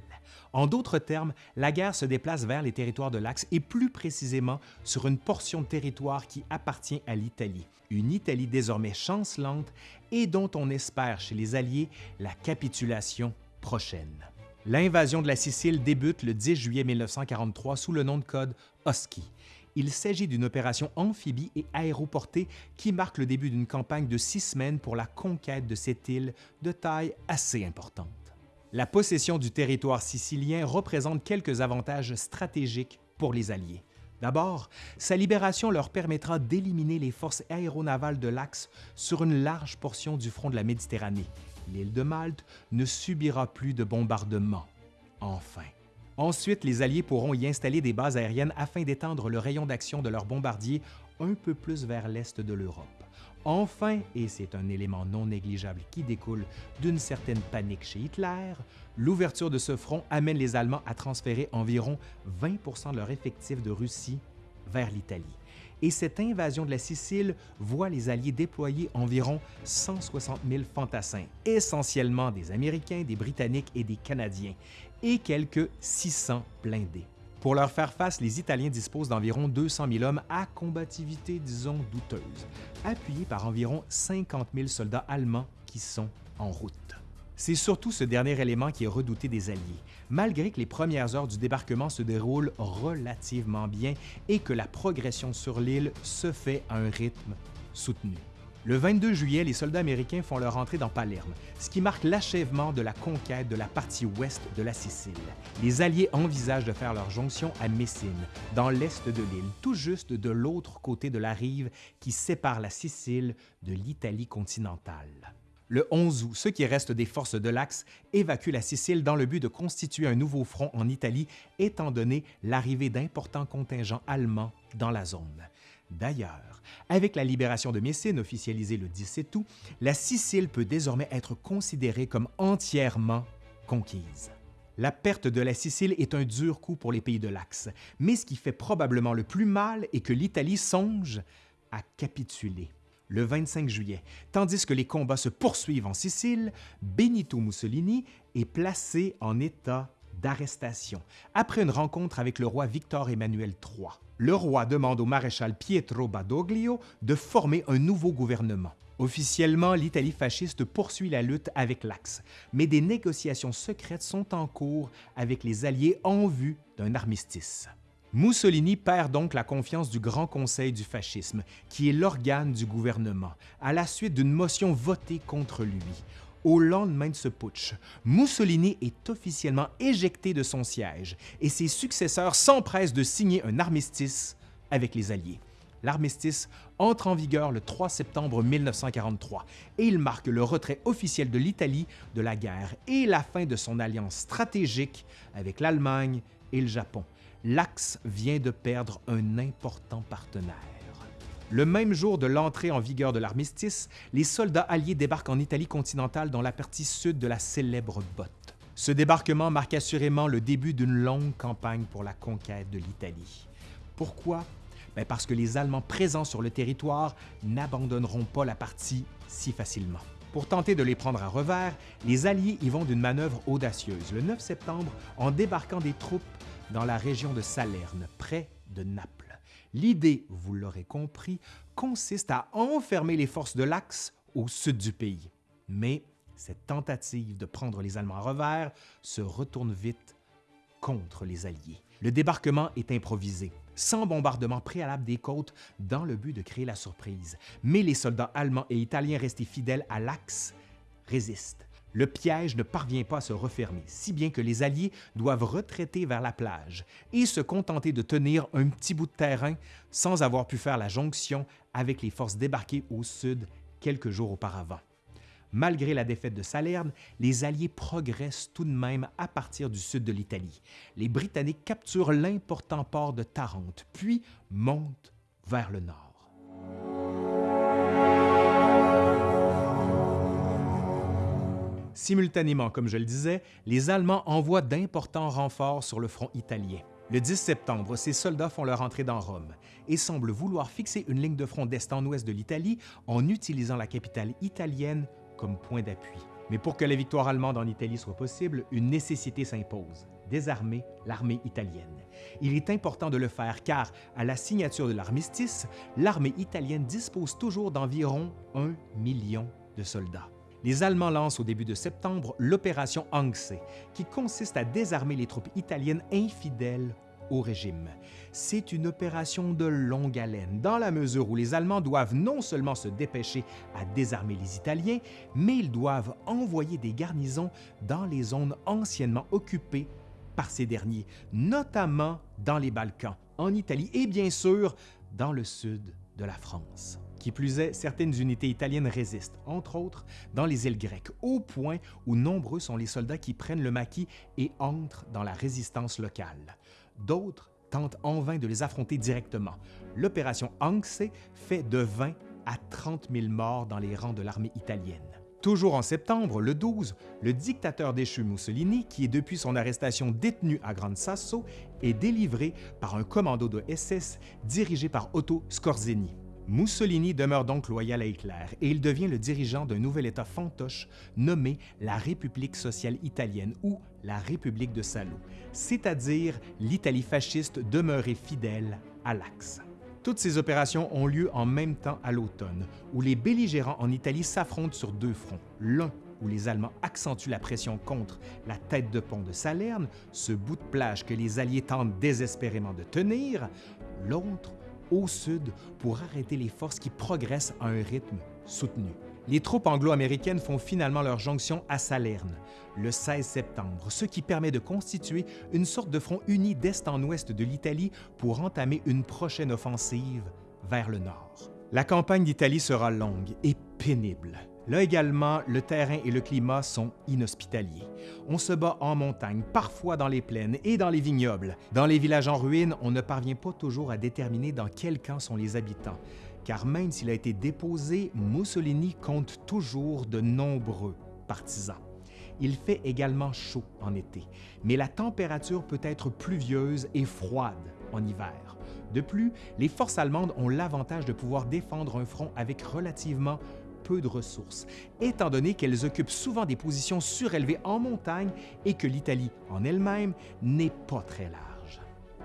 En d'autres termes, la guerre se déplace vers les territoires de l'Axe et plus précisément sur une portion de territoire qui appartient à l'Italie, une Italie désormais chancelante et dont on espère chez les Alliés la capitulation prochaine. L'invasion de la Sicile débute le 10 juillet 1943 sous le nom de code Husky il s'agit d'une opération amphibie et aéroportée qui marque le début d'une campagne de six semaines pour la conquête de cette île de taille assez importante. La possession du territoire sicilien représente quelques avantages stratégiques pour les Alliés. D'abord, sa libération leur permettra d'éliminer les forces aéronavales de l'Axe sur une large portion du front de la Méditerranée. L'île de Malte ne subira plus de bombardements. Enfin, Ensuite, les Alliés pourront y installer des bases aériennes afin d'étendre le rayon d'action de leurs bombardiers un peu plus vers l'est de l'Europe. Enfin, et c'est un élément non négligeable qui découle d'une certaine panique chez Hitler, l'ouverture de ce front amène les Allemands à transférer environ 20% de leur effectif de Russie vers l'Italie. Et cette invasion de la Sicile voit les Alliés déployer environ 160 000 fantassins, essentiellement des Américains, des Britanniques et des Canadiens, et quelques 600 blindés. Pour leur faire face, les Italiens disposent d'environ 200 000 hommes à combativité, disons, douteuse, appuyés par environ 50 000 soldats allemands qui sont en route. C'est surtout ce dernier élément qui est redouté des Alliés, malgré que les premières heures du débarquement se déroulent relativement bien et que la progression sur l'île se fait à un rythme soutenu. Le 22 juillet, les soldats américains font leur entrée dans Palerme, ce qui marque l'achèvement de la conquête de la partie ouest de la Sicile. Les Alliés envisagent de faire leur jonction à Messine, dans l'est de l'île, tout juste de l'autre côté de la rive qui sépare la Sicile de l'Italie continentale. Le 11 août, ceux qui restent des forces de l'Axe évacuent la Sicile dans le but de constituer un nouveau front en Italie, étant donné l'arrivée d'importants contingents allemands dans la zone. D'ailleurs, avec la libération de Messine officialisée le 17 août, la Sicile peut désormais être considérée comme entièrement conquise. La perte de la Sicile est un dur coup pour les pays de l'Axe, mais ce qui fait probablement le plus mal est que l'Italie songe à capituler. Le 25 juillet, tandis que les combats se poursuivent en Sicile, Benito Mussolini est placé en état d'arrestation après une rencontre avec le roi Victor Emmanuel III. Le roi demande au maréchal Pietro Badoglio de former un nouveau gouvernement. Officiellement, l'Italie fasciste poursuit la lutte avec l'Axe, mais des négociations secrètes sont en cours avec les Alliés en vue d'un armistice. Mussolini perd donc la confiance du Grand Conseil du fascisme, qui est l'organe du gouvernement, à la suite d'une motion votée contre lui. Au lendemain de ce putsch, Mussolini est officiellement éjecté de son siège et ses successeurs s'empressent de signer un armistice avec les Alliés. L'armistice entre en vigueur le 3 septembre 1943 et il marque le retrait officiel de l'Italie de la guerre et la fin de son alliance stratégique avec l'Allemagne et le Japon. L'Axe vient de perdre un important partenaire. Le même jour de l'entrée en vigueur de l'armistice, les soldats alliés débarquent en Italie continentale dans la partie sud de la célèbre botte. Ce débarquement marque assurément le début d'une longue campagne pour la conquête de l'Italie. Pourquoi? Ben, parce que les Allemands présents sur le territoire n'abandonneront pas la partie si facilement. Pour tenter de les prendre à revers, les Alliés y vont d'une manœuvre audacieuse le 9 septembre en débarquant des troupes dans la région de Salerne, près de Naples. L'idée, vous l'aurez compris, consiste à enfermer les forces de l'Axe au sud du pays. Mais cette tentative de prendre les Allemands à revers se retourne vite contre les Alliés. Le débarquement est improvisé sans bombardement préalable des côtes dans le but de créer la surprise. Mais les soldats allemands et italiens restés fidèles à l'Axe résistent. Le piège ne parvient pas à se refermer, si bien que les Alliés doivent retraiter vers la plage et se contenter de tenir un petit bout de terrain sans avoir pu faire la jonction avec les forces débarquées au sud quelques jours auparavant. Malgré la défaite de Salerne, les Alliés progressent tout de même à partir du sud de l'Italie. Les Britanniques capturent l'important port de Tarente, puis montent vers le nord. Simultanément, comme je le disais, les Allemands envoient d'importants renforts sur le front italien. Le 10 septembre, ces soldats font leur entrée dans Rome et semblent vouloir fixer une ligne de front d'est en ouest de l'Italie en utilisant la capitale italienne comme point d'appui. Mais pour que la victoire allemande en Italie soit possible, une nécessité s'impose désarmer l'armée italienne. Il est important de le faire car, à la signature de l'armistice, l'armée italienne dispose toujours d'environ un million de soldats. Les Allemands lancent au début de septembre l'opération Angse, qui consiste à désarmer les troupes italiennes infidèles au régime. C'est une opération de longue haleine, dans la mesure où les Allemands doivent non seulement se dépêcher à désarmer les Italiens, mais ils doivent envoyer des garnisons dans les zones anciennement occupées par ces derniers, notamment dans les Balkans, en Italie et bien sûr dans le sud de la France. Qui plus est, certaines unités italiennes résistent, entre autres dans les îles grecques, au point où nombreux sont les soldats qui prennent le maquis et entrent dans la résistance locale. D'autres tentent en vain de les affronter directement. L'opération Anxe fait de 20 à 30 000 morts dans les rangs de l'armée italienne. Toujours en septembre, le 12, le dictateur déchu Mussolini, qui est depuis son arrestation détenu à Gran Sasso, est délivré par un commando de SS dirigé par Otto Scorzeni. Mussolini demeure donc loyal à Hitler et il devient le dirigeant d'un nouvel État fantoche nommé la République sociale italienne ou la République de Salo, c'est-à-dire l'Italie fasciste demeurée fidèle à l'Axe. Toutes ces opérations ont lieu en même temps à l'automne, où les belligérants en Italie s'affrontent sur deux fronts. L'un où les Allemands accentuent la pression contre la tête de pont de Salerne, ce bout de plage que les Alliés tentent désespérément de tenir, l'autre au sud pour arrêter les forces qui progressent à un rythme soutenu. Les troupes anglo-américaines font finalement leur jonction à Salerne le 16 septembre, ce qui permet de constituer une sorte de front uni d'est en ouest de l'Italie pour entamer une prochaine offensive vers le nord. La campagne d'Italie sera longue et pénible. Là également, le terrain et le climat sont inhospitaliers. On se bat en montagne, parfois dans les plaines et dans les vignobles. Dans les villages en ruine, on ne parvient pas toujours à déterminer dans quel camp sont les habitants, car même s'il a été déposé, Mussolini compte toujours de nombreux partisans. Il fait également chaud en été, mais la température peut être pluvieuse et froide en hiver. De plus, les forces allemandes ont l'avantage de pouvoir défendre un front avec relativement peu de ressources, étant donné qu'elles occupent souvent des positions surélevées en montagne et que l'Italie en elle-même n'est pas très large.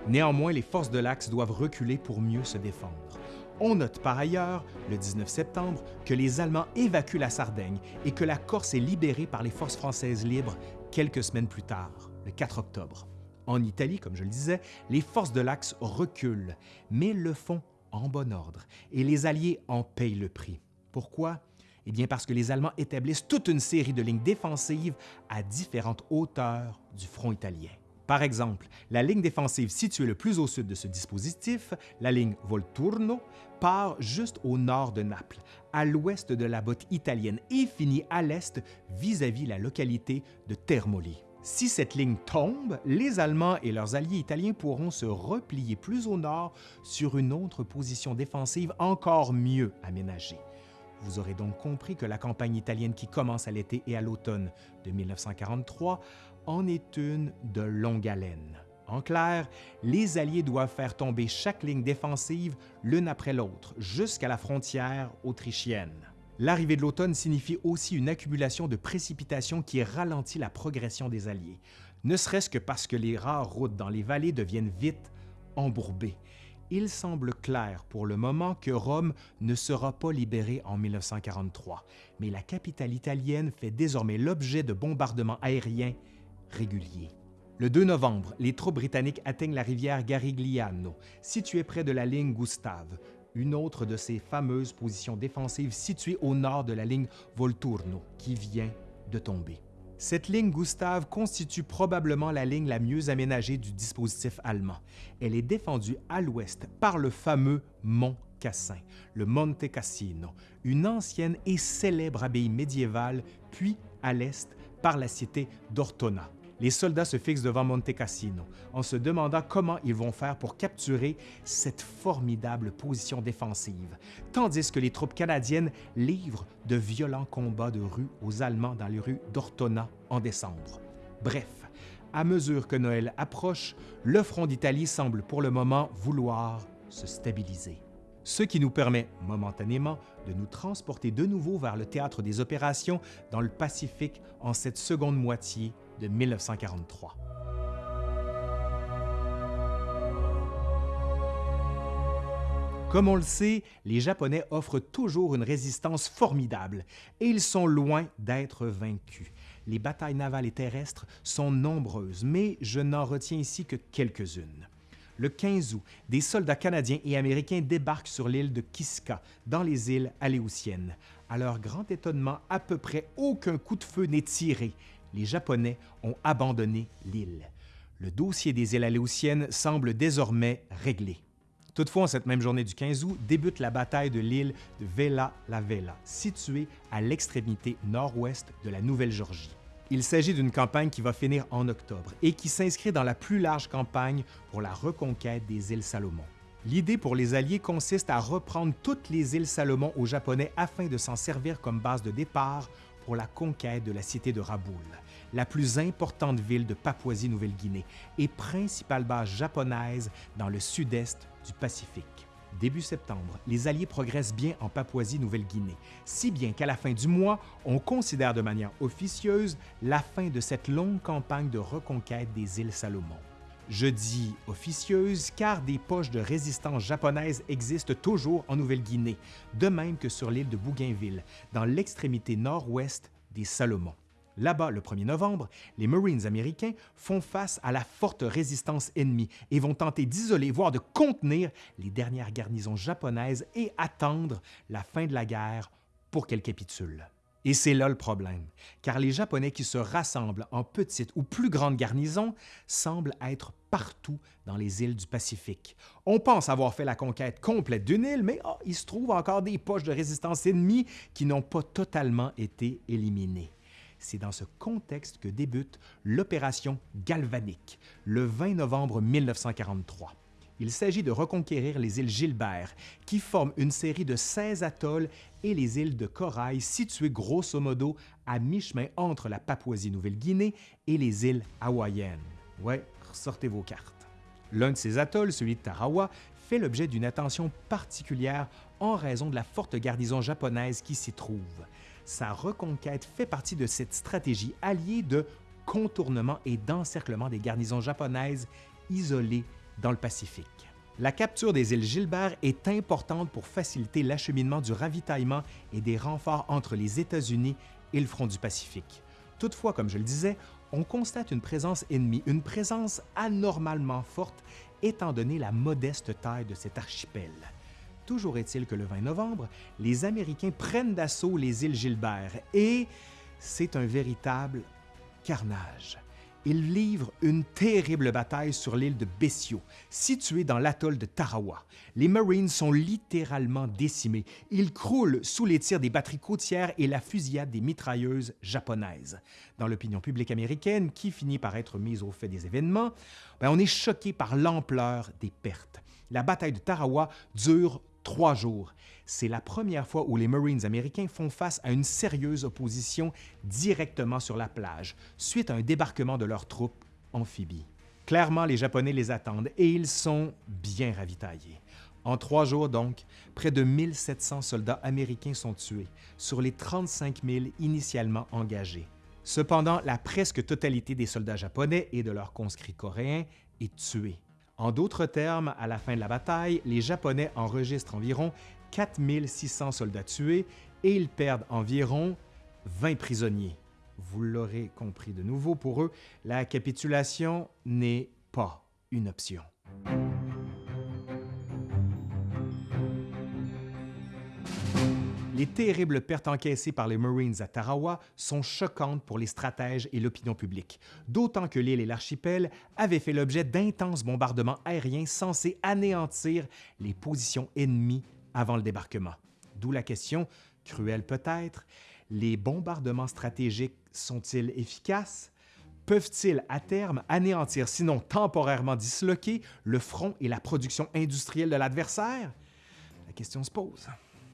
Néanmoins, les forces de l'Axe doivent reculer pour mieux se défendre. On note par ailleurs, le 19 septembre, que les Allemands évacuent la Sardaigne et que la Corse est libérée par les forces françaises libres quelques semaines plus tard, le 4 octobre. En Italie, comme je le disais, les forces de l'Axe reculent, mais le font en bon ordre, et les Alliés en payent le prix. Pourquoi? Eh bien parce que les Allemands établissent toute une série de lignes défensives à différentes hauteurs du front italien. Par exemple, la ligne défensive située le plus au sud de ce dispositif, la ligne Volturno, part juste au nord de Naples, à l'ouest de la botte italienne et finit à l'est vis-à-vis la localité de Termoli. Si cette ligne tombe, les Allemands et leurs alliés italiens pourront se replier plus au nord sur une autre position défensive encore mieux aménagée. Vous aurez donc compris que la campagne italienne qui commence à l'été et à l'automne de 1943 en est une de longue haleine. En clair, les Alliés doivent faire tomber chaque ligne défensive l'une après l'autre jusqu'à la frontière autrichienne. L'arrivée de l'automne signifie aussi une accumulation de précipitations qui ralentit la progression des Alliés, ne serait-ce que parce que les rares routes dans les vallées deviennent vite embourbées. Il semble clair pour le moment que Rome ne sera pas libérée en 1943, mais la capitale italienne fait désormais l'objet de bombardements aériens réguliers. Le 2 novembre, les troupes britanniques atteignent la rivière Garigliano, située près de la ligne Gustave, une autre de ces fameuses positions défensives situées au nord de la ligne Volturno, qui vient de tomber. Cette ligne Gustave constitue probablement la ligne la mieux aménagée du dispositif allemand. Elle est défendue à l'ouest par le fameux mont Cassin, le Monte Cassino, une ancienne et célèbre abbaye médiévale, puis à l'est par la cité d'Ortona les soldats se fixent devant Monte Cassino. En se demandant comment ils vont faire pour capturer cette formidable position défensive, tandis que les troupes canadiennes livrent de violents combats de rue aux Allemands dans les rues d'Ortona en décembre. Bref, à mesure que Noël approche, le front d'Italie semble pour le moment vouloir se stabiliser. Ce qui nous permet momentanément de nous transporter de nouveau vers le théâtre des opérations dans le Pacifique en cette seconde moitié de 1943. Comme on le sait, les Japonais offrent toujours une résistance formidable et ils sont loin d'être vaincus. Les batailles navales et terrestres sont nombreuses, mais je n'en retiens ici que quelques-unes. Le 15 août, des soldats canadiens et américains débarquent sur l'île de Kiska, dans les îles Aléoutiennes. À leur grand étonnement, à peu près aucun coup de feu n'est tiré les Japonais ont abandonné l'île. Le dossier des îles Aléoutiennes semble désormais réglé. Toutefois, en cette même journée du 15 août, débute la bataille de l'île de Vela la Vela, située à l'extrémité nord-ouest de la Nouvelle-Georgie. Il s'agit d'une campagne qui va finir en octobre et qui s'inscrit dans la plus large campagne pour la reconquête des îles Salomon. L'idée pour les Alliés consiste à reprendre toutes les îles Salomon aux Japonais afin de s'en servir comme base de départ pour la conquête de la cité de Raboul, la plus importante ville de Papouasie-Nouvelle-Guinée et principale base japonaise dans le sud-est du Pacifique. Début septembre, les Alliés progressent bien en Papouasie-Nouvelle-Guinée, si bien qu'à la fin du mois, on considère de manière officieuse la fin de cette longue campagne de reconquête des îles Salomon. Je dis officieuse car des poches de résistance japonaises existent toujours en Nouvelle-Guinée, de même que sur l'île de Bougainville, dans l'extrémité nord-ouest des Salomon. Là-bas, le 1er novembre, les Marines américains font face à la forte résistance ennemie et vont tenter d'isoler, voire de contenir les dernières garnisons japonaises et attendre la fin de la guerre pour qu'elles capitulent. Et c'est là le problème, car les Japonais qui se rassemblent en petites ou plus grandes garnisons semblent être partout dans les îles du Pacifique. On pense avoir fait la conquête complète d'une île, mais oh, il se trouve encore des poches de résistance ennemies qui n'ont pas totalement été éliminées. C'est dans ce contexte que débute l'opération Galvanique, le 20 novembre 1943. Il s'agit de reconquérir les îles Gilbert, qui forment une série de 16 atolls et les îles de corail situées grosso modo à mi-chemin entre la Papouasie-Nouvelle-Guinée et les îles hawaïennes. Ouais, sortez vos cartes. L'un de ces atolls, celui de Tarawa, fait l'objet d'une attention particulière en raison de la forte garnison japonaise qui s'y trouve. Sa reconquête fait partie de cette stratégie alliée de contournement et d'encerclement des garnisons japonaises isolées dans le Pacifique. La capture des îles Gilbert est importante pour faciliter l'acheminement du ravitaillement et des renforts entre les États-Unis et le front du Pacifique. Toutefois, comme je le disais, on constate une présence ennemie, une présence anormalement forte étant donné la modeste taille de cet archipel. Toujours est-il que le 20 novembre, les Américains prennent d'assaut les îles Gilbert et c'est un véritable carnage. Ils livrent une terrible bataille sur l'île de Bessio, située dans l'atoll de Tarawa. Les Marines sont littéralement décimés. Ils croulent sous les tirs des batteries côtières et la fusillade des mitrailleuses japonaises. Dans l'opinion publique américaine, qui finit par être mise au fait des événements, ben, on est choqué par l'ampleur des pertes. La bataille de Tarawa dure trois jours. C'est la première fois où les Marines américains font face à une sérieuse opposition directement sur la plage, suite à un débarquement de leurs troupes amphibies. Clairement, les Japonais les attendent et ils sont bien ravitaillés. En trois jours donc, près de 1700 soldats américains sont tués sur les 35 000 initialement engagés. Cependant, la presque totalité des soldats japonais et de leurs conscrits coréens est tuée. En d'autres termes, à la fin de la bataille, les Japonais enregistrent environ 4600 soldats tués et ils perdent environ 20 prisonniers. Vous l'aurez compris de nouveau, pour eux, la capitulation n'est pas une option. Les terribles pertes encaissées par les Marines à Tarawa sont choquantes pour les stratèges et l'opinion publique, d'autant que l'île et l'archipel avaient fait l'objet d'intenses bombardements aériens censés anéantir les positions ennemies avant le débarquement. D'où la question, cruelle peut-être, les bombardements stratégiques sont-ils efficaces? Peuvent-ils à terme anéantir, sinon temporairement disloquer, le front et la production industrielle de l'adversaire? La question se pose.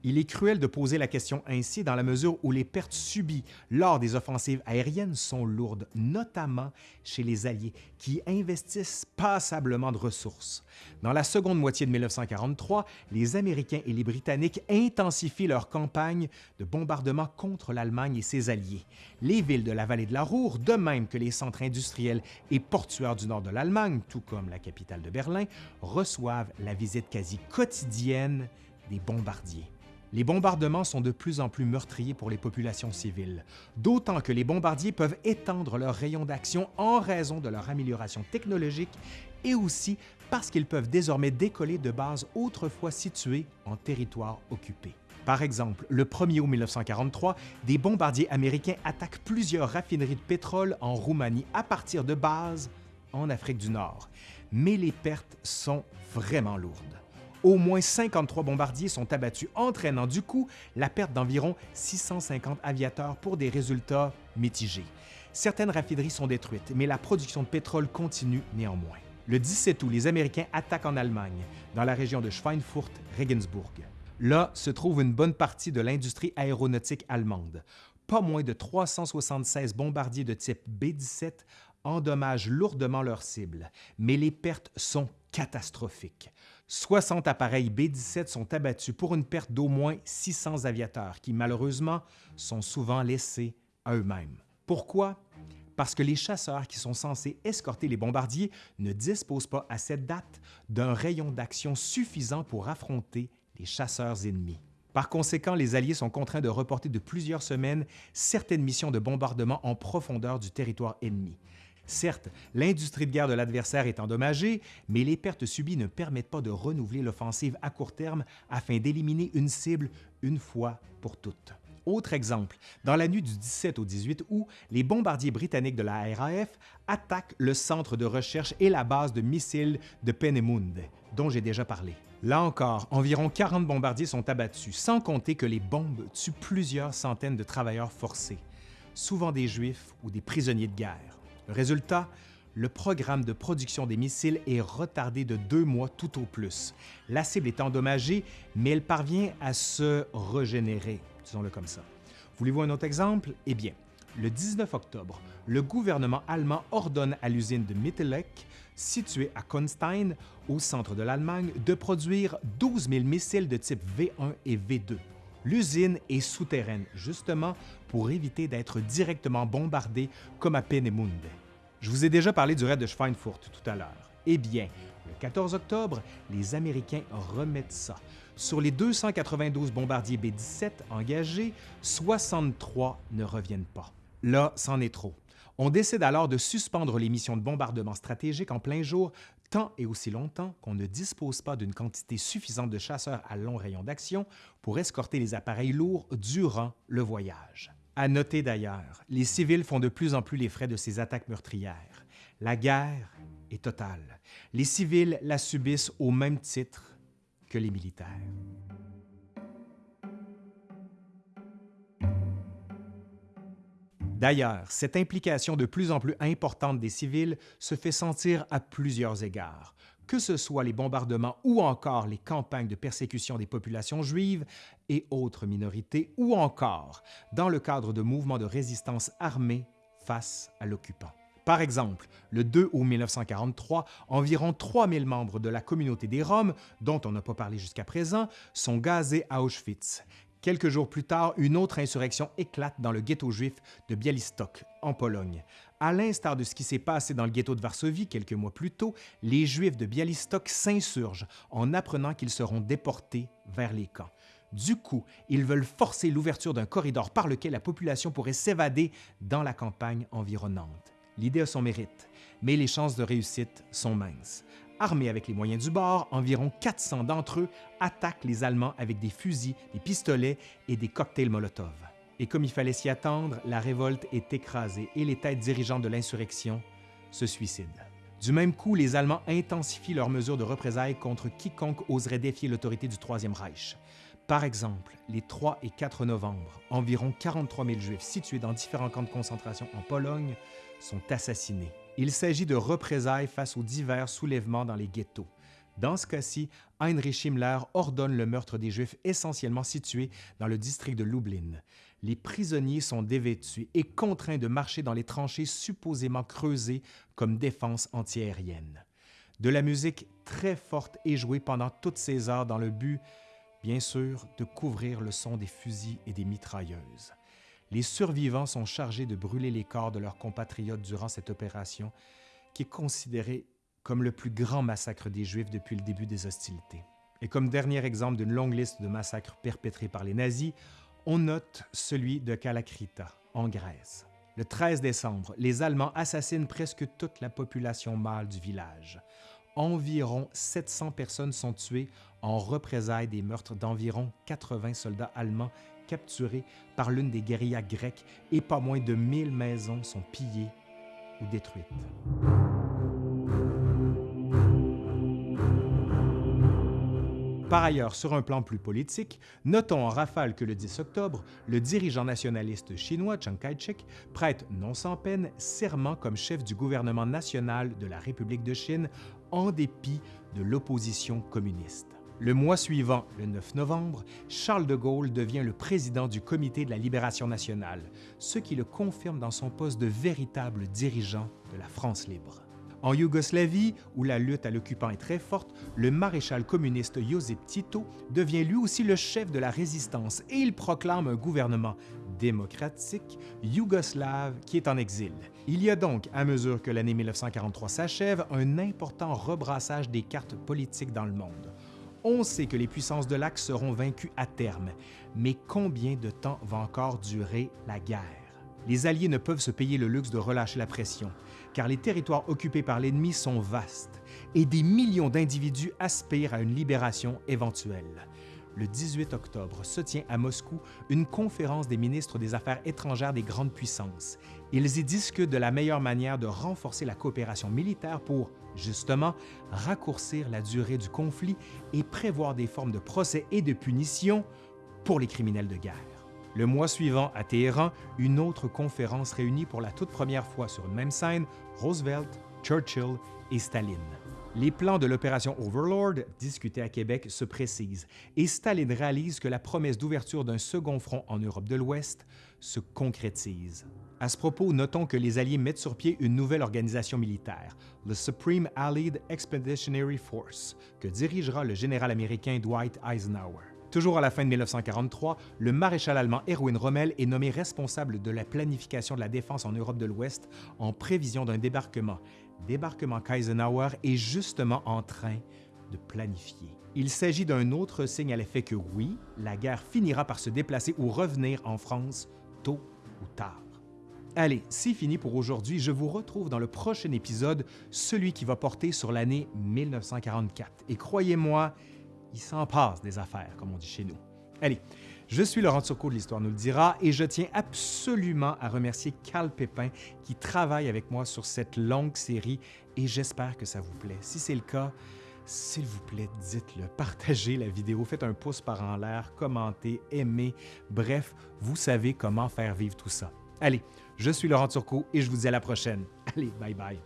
Il est cruel de poser la question ainsi dans la mesure où les pertes subies lors des offensives aériennes sont lourdes, notamment chez les Alliés, qui investissent passablement de ressources. Dans la seconde moitié de 1943, les Américains et les Britanniques intensifient leur campagne de bombardement contre l'Allemagne et ses alliés. Les villes de la vallée de la Roure, de même que les centres industriels et portuaires du nord de l'Allemagne, tout comme la capitale de Berlin, reçoivent la visite quasi quotidienne des bombardiers les bombardements sont de plus en plus meurtriers pour les populations civiles, d'autant que les bombardiers peuvent étendre leur rayon d'action en raison de leur amélioration technologique et aussi parce qu'ils peuvent désormais décoller de bases autrefois situées en territoire occupé. Par exemple, le 1er août 1943, des bombardiers américains attaquent plusieurs raffineries de pétrole en Roumanie à partir de bases en Afrique du Nord. Mais les pertes sont vraiment lourdes. Au moins 53 bombardiers sont abattus, entraînant du coup la perte d'environ 650 aviateurs pour des résultats mitigés. Certaines raffineries sont détruites, mais la production de pétrole continue néanmoins. Le 17 août, les Américains attaquent en Allemagne, dans la région de Schweinfurt-Regensburg. Là se trouve une bonne partie de l'industrie aéronautique allemande. Pas moins de 376 bombardiers de type B-17 endommagent lourdement leurs cibles, mais les pertes sont catastrophiques. 60 appareils B-17 sont abattus pour une perte d'au moins 600 aviateurs qui, malheureusement, sont souvent laissés à eux-mêmes. Pourquoi? Parce que les chasseurs qui sont censés escorter les bombardiers ne disposent pas à cette date d'un rayon d'action suffisant pour affronter les chasseurs ennemis. Par conséquent, les Alliés sont contraints de reporter de plusieurs semaines certaines missions de bombardement en profondeur du territoire ennemi. Certes, l'industrie de guerre de l'adversaire est endommagée, mais les pertes subies ne permettent pas de renouveler l'offensive à court terme afin d'éliminer une cible une fois pour toutes. Autre exemple, dans la nuit du 17 au 18 août, les bombardiers britanniques de la RAF attaquent le centre de recherche et la base de missiles de Peenemünde, dont j'ai déjà parlé. Là encore, environ 40 bombardiers sont abattus, sans compter que les bombes tuent plusieurs centaines de travailleurs forcés, souvent des Juifs ou des prisonniers de guerre. Résultat, le programme de production des missiles est retardé de deux mois tout au plus. La cible est endommagée, mais elle parvient à se régénérer, disons-le comme ça. Voulez-vous un autre exemple? Eh bien, le 19 octobre, le gouvernement allemand ordonne à l'usine de Mittelleck, située à Konstein, au centre de l'Allemagne, de produire 12 000 missiles de type V1 et V2. L'usine est souterraine, justement pour éviter d'être directement bombardée comme à Peenemünde. Je vous ai déjà parlé du raid de Schweinfurt tout à l'heure. Eh bien, le Le 14 octobre, les Américains remettent ça. Sur les 292 bombardiers B-17 engagés, 63 ne reviennent pas. Là, c'en est trop. On décide alors de suspendre les missions de bombardement stratégique en plein jour tant et aussi longtemps qu'on ne dispose pas d'une quantité suffisante de chasseurs à long rayon d'action pour escorter les appareils lourds durant le voyage. À noter d'ailleurs, les civils font de plus en plus les frais de ces attaques meurtrières. La guerre est totale. Les civils la subissent au même titre que les militaires. D'ailleurs, cette implication de plus en plus importante des civils se fait sentir à plusieurs égards, que ce soit les bombardements ou encore les campagnes de persécution des populations juives et autres minorités, ou encore dans le cadre de mouvements de résistance armés face à l'occupant. Par exemple, le 2 août 1943, environ 3000 membres de la communauté des Roms, dont on n'a pas parlé jusqu'à présent, sont gazés à Auschwitz Quelques jours plus tard, une autre insurrection éclate dans le ghetto juif de Bialystok, en Pologne. À l'instar de ce qui s'est passé dans le ghetto de Varsovie quelques mois plus tôt, les Juifs de Bialystok s'insurgent en apprenant qu'ils seront déportés vers les camps. Du coup, ils veulent forcer l'ouverture d'un corridor par lequel la population pourrait s'évader dans la campagne environnante. L'idée a son mérite, mais les chances de réussite sont minces. Armés avec les moyens du bord, environ 400 d'entre eux attaquent les Allemands avec des fusils, des pistolets et des cocktails Molotov. Et comme il fallait s'y attendre, la révolte est écrasée et les têtes dirigeantes de l'insurrection se suicident. Du même coup, les Allemands intensifient leurs mesures de représailles contre quiconque oserait défier l'autorité du Troisième Reich. Par exemple, les 3 et 4 novembre, environ 43 000 Juifs situés dans différents camps de concentration en Pologne sont assassinés. Il s'agit de représailles face aux divers soulèvements dans les ghettos. Dans ce cas-ci, Heinrich Himmler ordonne le meurtre des Juifs essentiellement situés dans le district de Lublin. Les prisonniers sont dévêtus et contraints de marcher dans les tranchées supposément creusées comme défense antiaérienne. De la musique très forte est jouée pendant toutes ces heures dans le but, bien sûr, de couvrir le son des fusils et des mitrailleuses les survivants sont chargés de brûler les corps de leurs compatriotes durant cette opération, qui est considérée comme le plus grand massacre des Juifs depuis le début des hostilités. Et comme dernier exemple d'une longue liste de massacres perpétrés par les nazis, on note celui de Kalakrita, en Grèce. Le 13 décembre, les Allemands assassinent presque toute la population mâle du village. Environ 700 personnes sont tuées en représailles des meurtres d'environ 80 soldats allemands capturés par l'une des guérillas grecques et pas moins de 1000 maisons sont pillées ou détruites. Par ailleurs, sur un plan plus politique, notons en rafale que le 10 octobre, le dirigeant nationaliste chinois Chiang Kai-shek prête non sans peine serment comme chef du gouvernement national de la République de Chine en dépit de l'opposition communiste. Le mois suivant, le 9 novembre, Charles de Gaulle devient le président du Comité de la Libération nationale, ce qui le confirme dans son poste de véritable dirigeant de la France libre. En Yougoslavie, où la lutte à l'occupant est très forte, le maréchal communiste Josip Tito devient lui aussi le chef de la résistance et il proclame un gouvernement démocratique yougoslave qui est en exil. Il y a donc, à mesure que l'année 1943 s'achève, un important rebrassage des cartes politiques dans le monde. On sait que les puissances de l'Axe seront vaincues à terme, mais combien de temps va encore durer la guerre? Les Alliés ne peuvent se payer le luxe de relâcher la pression, car les territoires occupés par l'ennemi sont vastes et des millions d'individus aspirent à une libération éventuelle. Le 18 octobre se tient à Moscou une conférence des ministres des Affaires étrangères des grandes puissances. Ils y discutent de la meilleure manière de renforcer la coopération militaire pour justement, raccourcir la durée du conflit et prévoir des formes de procès et de punition pour les criminels de guerre. Le mois suivant, à Téhéran, une autre conférence réunit pour la toute première fois sur une même scène Roosevelt, Churchill et Staline. Les plans de l'opération Overlord, discutés à Québec, se précisent et Staline réalise que la promesse d'ouverture d'un second front en Europe de l'Ouest se concrétise. À ce propos, notons que les Alliés mettent sur pied une nouvelle organisation militaire, le Supreme Allied Expeditionary Force, que dirigera le général américain Dwight Eisenhower. Toujours à la fin de 1943, le maréchal allemand Erwin Rommel est nommé responsable de la planification de la défense en Europe de l'Ouest en prévision d'un débarquement débarquement qu'Eisenhower est justement en train de planifier. Il s'agit d'un autre signe à l'effet que oui, la guerre finira par se déplacer ou revenir en France tôt ou tard. Allez, c'est fini pour aujourd'hui. Je vous retrouve dans le prochain épisode, celui qui va porter sur l'année 1944. Et croyez-moi, il s'en passe des affaires, comme on dit chez nous. Allez, je suis Laurent Turcot de l'Histoire nous le dira et je tiens absolument à remercier Cal Pépin qui travaille avec moi sur cette longue série et j'espère que ça vous plaît. Si c'est le cas, s'il vous plaît, dites-le, <laughs> partagez la vidéo, faites un pouce par en l'air, commentez, aimez, bref, vous savez comment faire vivre tout ça. Allez, je suis Laurent Turcot et je vous dis à la prochaine. Allez, bye bye.